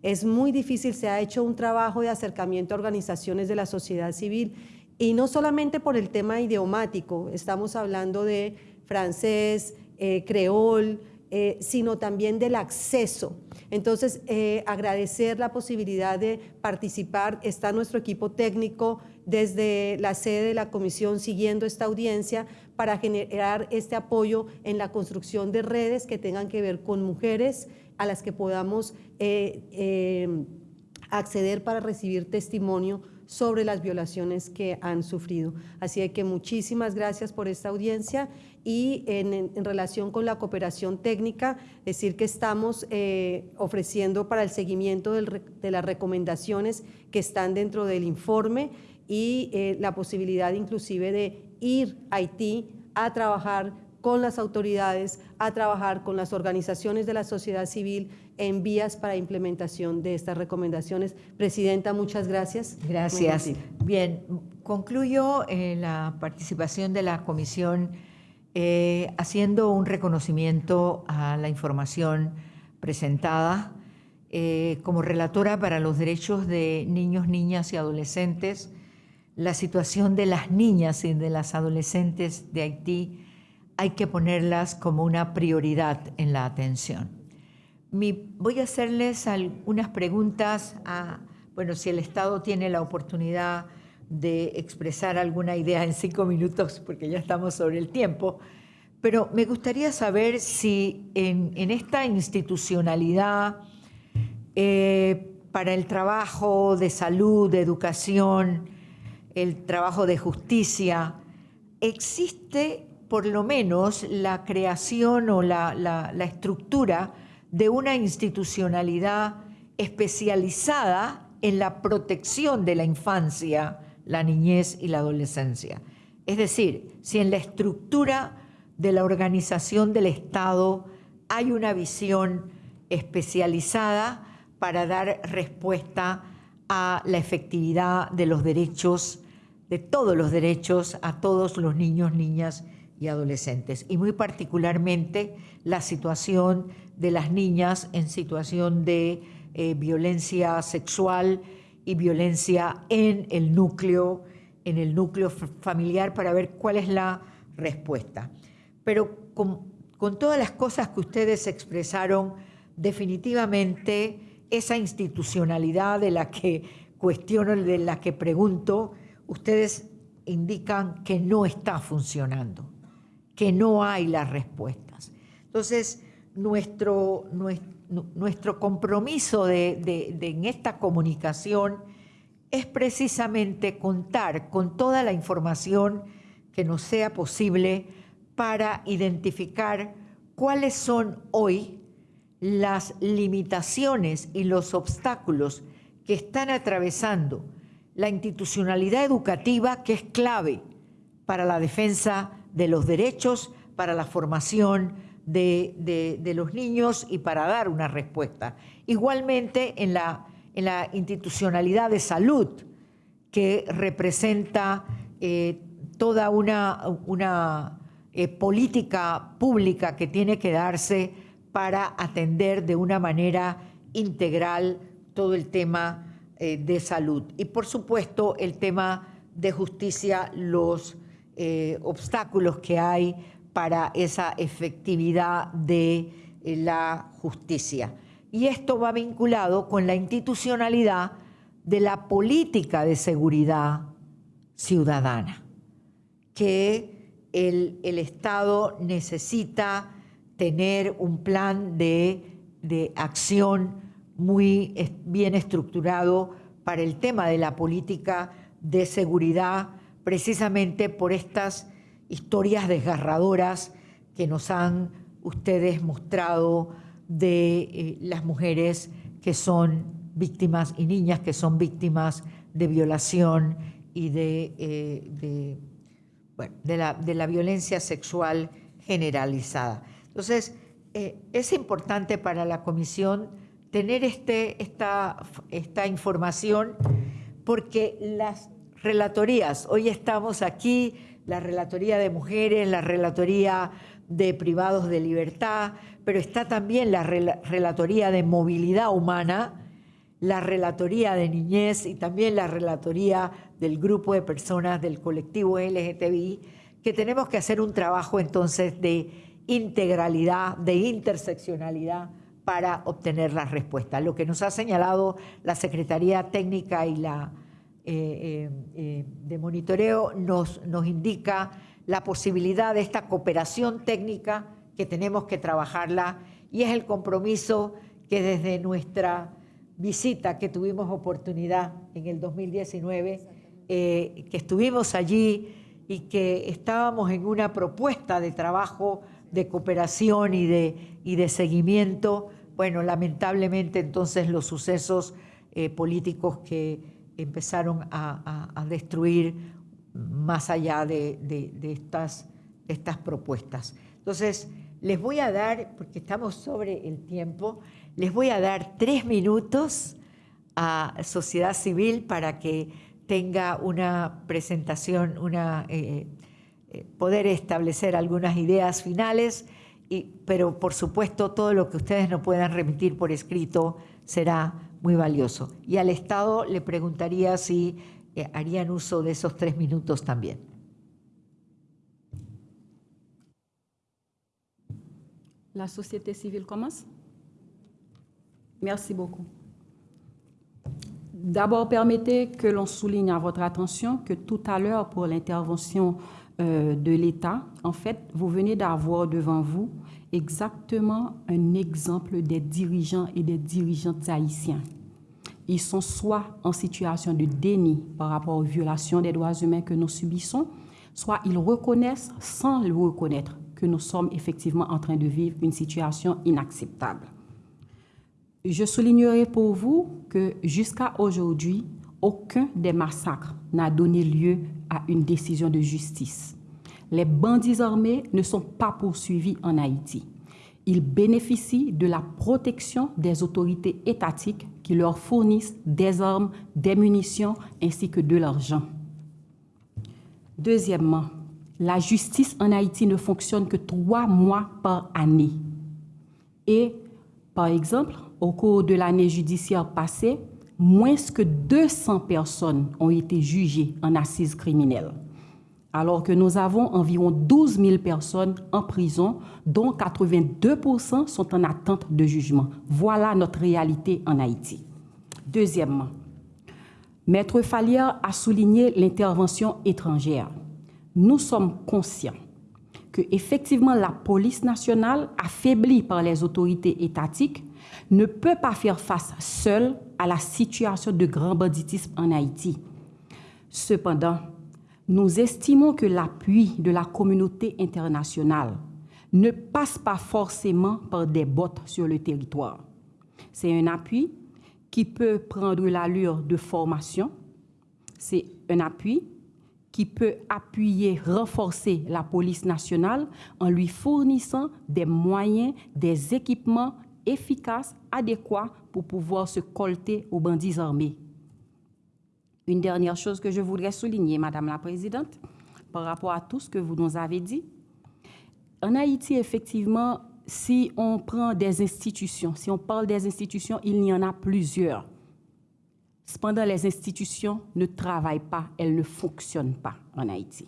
Es muy difícil, se ha hecho un trabajo de acercamiento a organizaciones de la sociedad civil y no solamente por el tema idiomático, estamos hablando de francés, eh, creol, eh, sino también del acceso. Entonces, eh, agradecer la posibilidad de participar. Está nuestro equipo técnico desde la sede de la comisión siguiendo esta audiencia para generar este apoyo en la construcción de redes que tengan que ver con mujeres a las que podamos eh, eh, acceder para recibir testimonio sobre las violaciones que han sufrido. Así que muchísimas gracias por esta audiencia y en, relación con la cooperación técnica, decir que estamos eh, ofreciendo para el seguimiento de las recomendaciones que están dentro del informe y eh, la posibilidad inclusive de ir a Haití a trabajar con las autoridades, a trabajar con las organizaciones de la sociedad civil en vías para implementación de estas recomendaciones. Presidenta, muchas gracias. Gracias. Bien, concluyo eh, la participación de la comisión eh, haciendo un reconocimiento a la información presentada. Eh, como relatora para los derechos de niños, niñas y adolescentes, la situación de las niñas y de las adolescentes de Haití hay que ponerlas como una prioridad en la atención. Voy a hacerles algunas preguntas a, bueno, si el Estado tiene la oportunidad de expresar alguna idea en cinco minutos, porque ya estamos sobre el tiempo, pero me gustaría saber si en, en esta institucionalidad eh, para el trabajo de salud, de educación, el trabajo de justicia, existe por lo menos la creación o la, estructura de una institucionalidad especializada en la protección de la infancia, la niñez y la adolescencia. Es decir, si en la estructura de la organización del Estado hay una visión especializada para dar respuesta a la efectividad de los derechos, de todos los derechos a todos los niños, niñas y adolescentes. Y muy particularmente la situación de las niñas en situación de eh, violencia sexual y violencia en el núcleo, en el núcleo familiar para ver cuál es la respuesta. Pero con, con todas las cosas que ustedes expresaron, definitivamente esa institucionalidad de la que cuestiono, de la que pregunto, ustedes indican que no está funcionando, que no hay las respuestas. Entonces, nuestro, nues- nu- nuestro compromiso de- en esta comunicación es precisamente contar con toda la información que nos sea posible para identificar cuáles son hoy las limitaciones y los obstáculos que están atravesando la institucionalidad educativa que es clave para la defensa de los derechos, para la formación de, de- los niños y para dar una respuesta. Igualmente en la, en la institucionalidad de salud, que representa eh, toda una, una eh, política pública que tiene que darse para atender de una manera integral todo el tema eh, de salud. Y por supuesto el tema de justicia, los eh, obstáculos que hay para esa efectividad de eh, la justicia. Y esto va vinculado con la institucionalidad de la política de seguridad ciudadana, que el, el Estado necesita tener un plan de, de acción muy bien estructurado para el tema de la política de seguridad, precisamente por estas historias desgarradoras que nos han ustedes mostrado de eh, las mujeres que son víctimas y niñas que son víctimas de violación y de, eh, bueno, de la violencia sexual generalizada. Entonces, eh, es importante para la comisión tener este, esta, esta información porque las relatorías, hoy estamos aquí, la relatoría de mujeres, la relatoría de privados de libertad, pero está también la rela- relatoría de movilidad humana, la relatoría de niñez y también la relatoría del grupo de personas del colectivo LGTBI, que tenemos que hacer un trabajo entonces de integralidad, de interseccionalidad para obtener la respuesta. Lo que nos ha señalado la Secretaría Técnica y la eh, eh, eh, de monitoreo nos, nos indica la posibilidad de esta cooperación técnica que tenemos que trabajarla y es el compromiso que desde nuestra visita que tuvimos oportunidad en el 2019, eh, que estuvimos allí y que estábamos en una propuesta de trabajo de cooperación y de, y de seguimiento. Bueno, lamentablemente entonces los sucesos eh, políticos que empezaron a, destruir más allá de, estas, estas propuestas. Entonces, les voy a dar, porque estamos sobre el tiempo, les voy a dar tres minutos a sociedad civil para que tenga una presentación, una, eh, eh, poder establecer algunas ideas finales, y, pero por supuesto todo lo que ustedes no puedan remitir por escrito será muy valioso. Y al Estado le preguntaría si eh, harían uso de esos tres minutos también. La société civile commence. Merci beaucoup. D'abord, permettez que l'on souligne à votre attention que tout à l'heure, pour l'intervention euh, de l'État, en fait, vous venez d'avoir devant vous exactement un exemple des dirigeants et des dirigeantes haïtiens ils sont soit en situation de déni par rapport aux violations des droits humains que nous subissons, soit ils reconnaissent sans le reconnaître que nous sommes effectivement en train de vivre une situation inacceptable. Je soulignerai pour vous que jusqu'à aujourd'hui, aucun des massacres n'a donné lieu à une décision de justice. Les bandits armés ne sont pas poursuivis en Haïti. Ils bénéficient de la protection des autorités étatiques qui leur fournissent des armes, des munitions ainsi que de l'argent. Deuxièmement, la justice en Haïti ne fonctionne que trois mois par année. Et, par exemple, au cours de l'année judiciaire passée, moins que 200 personnes ont été jugées en assises criminelles, alors que nous avons environ 12 000 personnes en prison, dont 82% sont en attente de jugement. Voilà notre réalité en Haïti. Deuxièmement, Maître Fallière a souligné l'intervention étrangère. Nous sommes conscients que effectivement la police nationale, affaiblie par les autorités étatiques, ne peut pas faire face seule à la situation de grand banditisme en Haïti. Cependant, nous estimons que l'appui de la communauté internationale ne passe pas forcément par des bottes sur le territoire. C'est un appui qui peut prendre l'allure de formation, c'est un appui qui peut appuyer, renforcer la police nationale en lui fournissant des moyens, des équipements efficaces, adéquats pour pouvoir se colter aux bandits armés. Une dernière chose que je voudrais souligner, Madame la Présidente, par rapport à tout ce que vous nous avez dit. En Haïti, effectivement, si on prend des institutions, si on parle des institutions, il y en a plusieurs. Cependant, les institutions ne travaillent pas, elles ne fonctionnent pas en Haïti.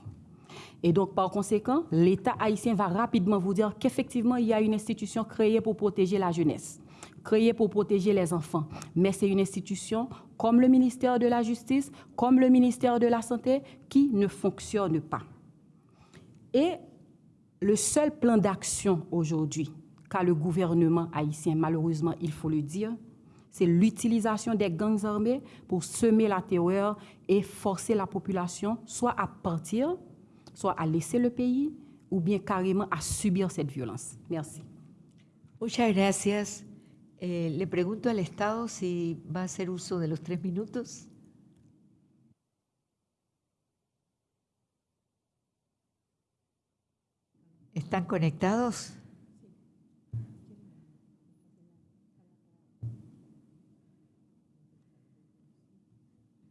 Et donc, par conséquent, l'État haïtien va rapidement vous dire qu'effectivement, il y a une institution créée pour protéger la jeunesse, créée pour protéger les enfants. Mais c'est une institution comme le ministère de la Justice, comme le ministère de la Santé, qui ne fonctionne pas. Et le seul plan d'action aujourd'hui qu'a le gouvernement haïtien, malheureusement, il faut le dire, c'est l'utilisation des gangs armés pour semer la terreur et forcer la population soit à partir soit à laisser le pays ou bien carrément à subir cette violence. Merci. Muchas gracias. Eh, le pregunto al Estado si va a hacer uso de los tres minutos. ¿Están conectados?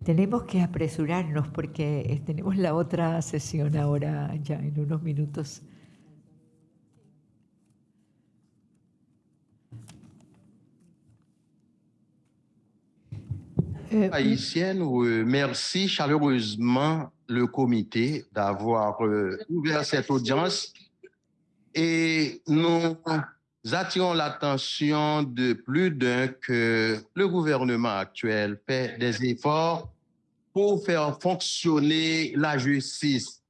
Tenemos que apresurarnos porque eh, tenemos la otra sesión ahora ya en unos minutos. Haïtienne, euh, merci chaleureusement le comité d'avoir euh, ouvert cette audience. Et nous attirons l'attention de plus d'un que le gouvernement actuel fait des efforts pour faire fonctionner la justice.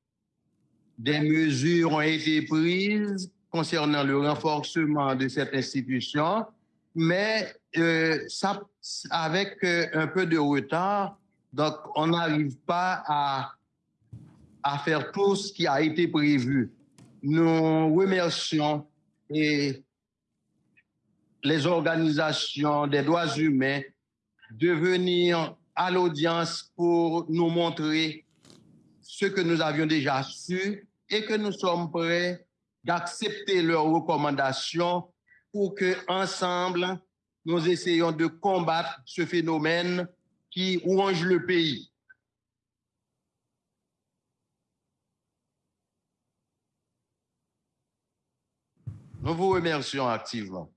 Des mesures ont été prises concernant le renforcement de cette institution, mais euh, ça, avec euh, un peu de retard, donc on n'arrive pas à, à faire tout ce qui a été prévu. Nous remercions et les organisations des droits humains de venir à l'audience pour nous montrer ce que nous avions déjà su et que nous sommes prêts d'accepter leurs recommandations pour que ensemble nous essayons de combattre ce phénomène qui ronge le pays. Nous vous remercions activement.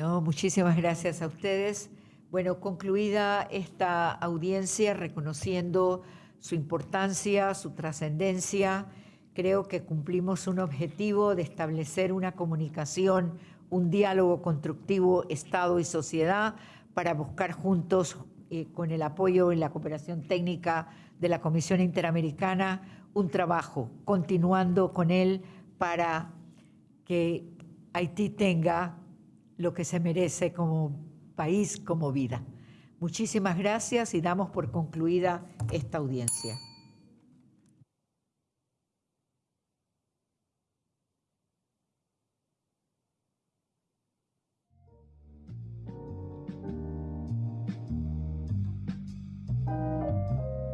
No, muchísimas gracias a ustedes. Bueno, concluida esta audiencia, reconociendo su importancia, su trascendencia, creo que cumplimos un objetivo de establecer una comunicación, un diálogo constructivo Estado y sociedad para buscar juntos, eh, con el apoyo y la cooperación técnica de la Comisión Interamericana, un trabajo, continuando con él para que Haití tenga lo que se merece como país, como vida. Muchísimas gracias y damos por concluida esta audiencia.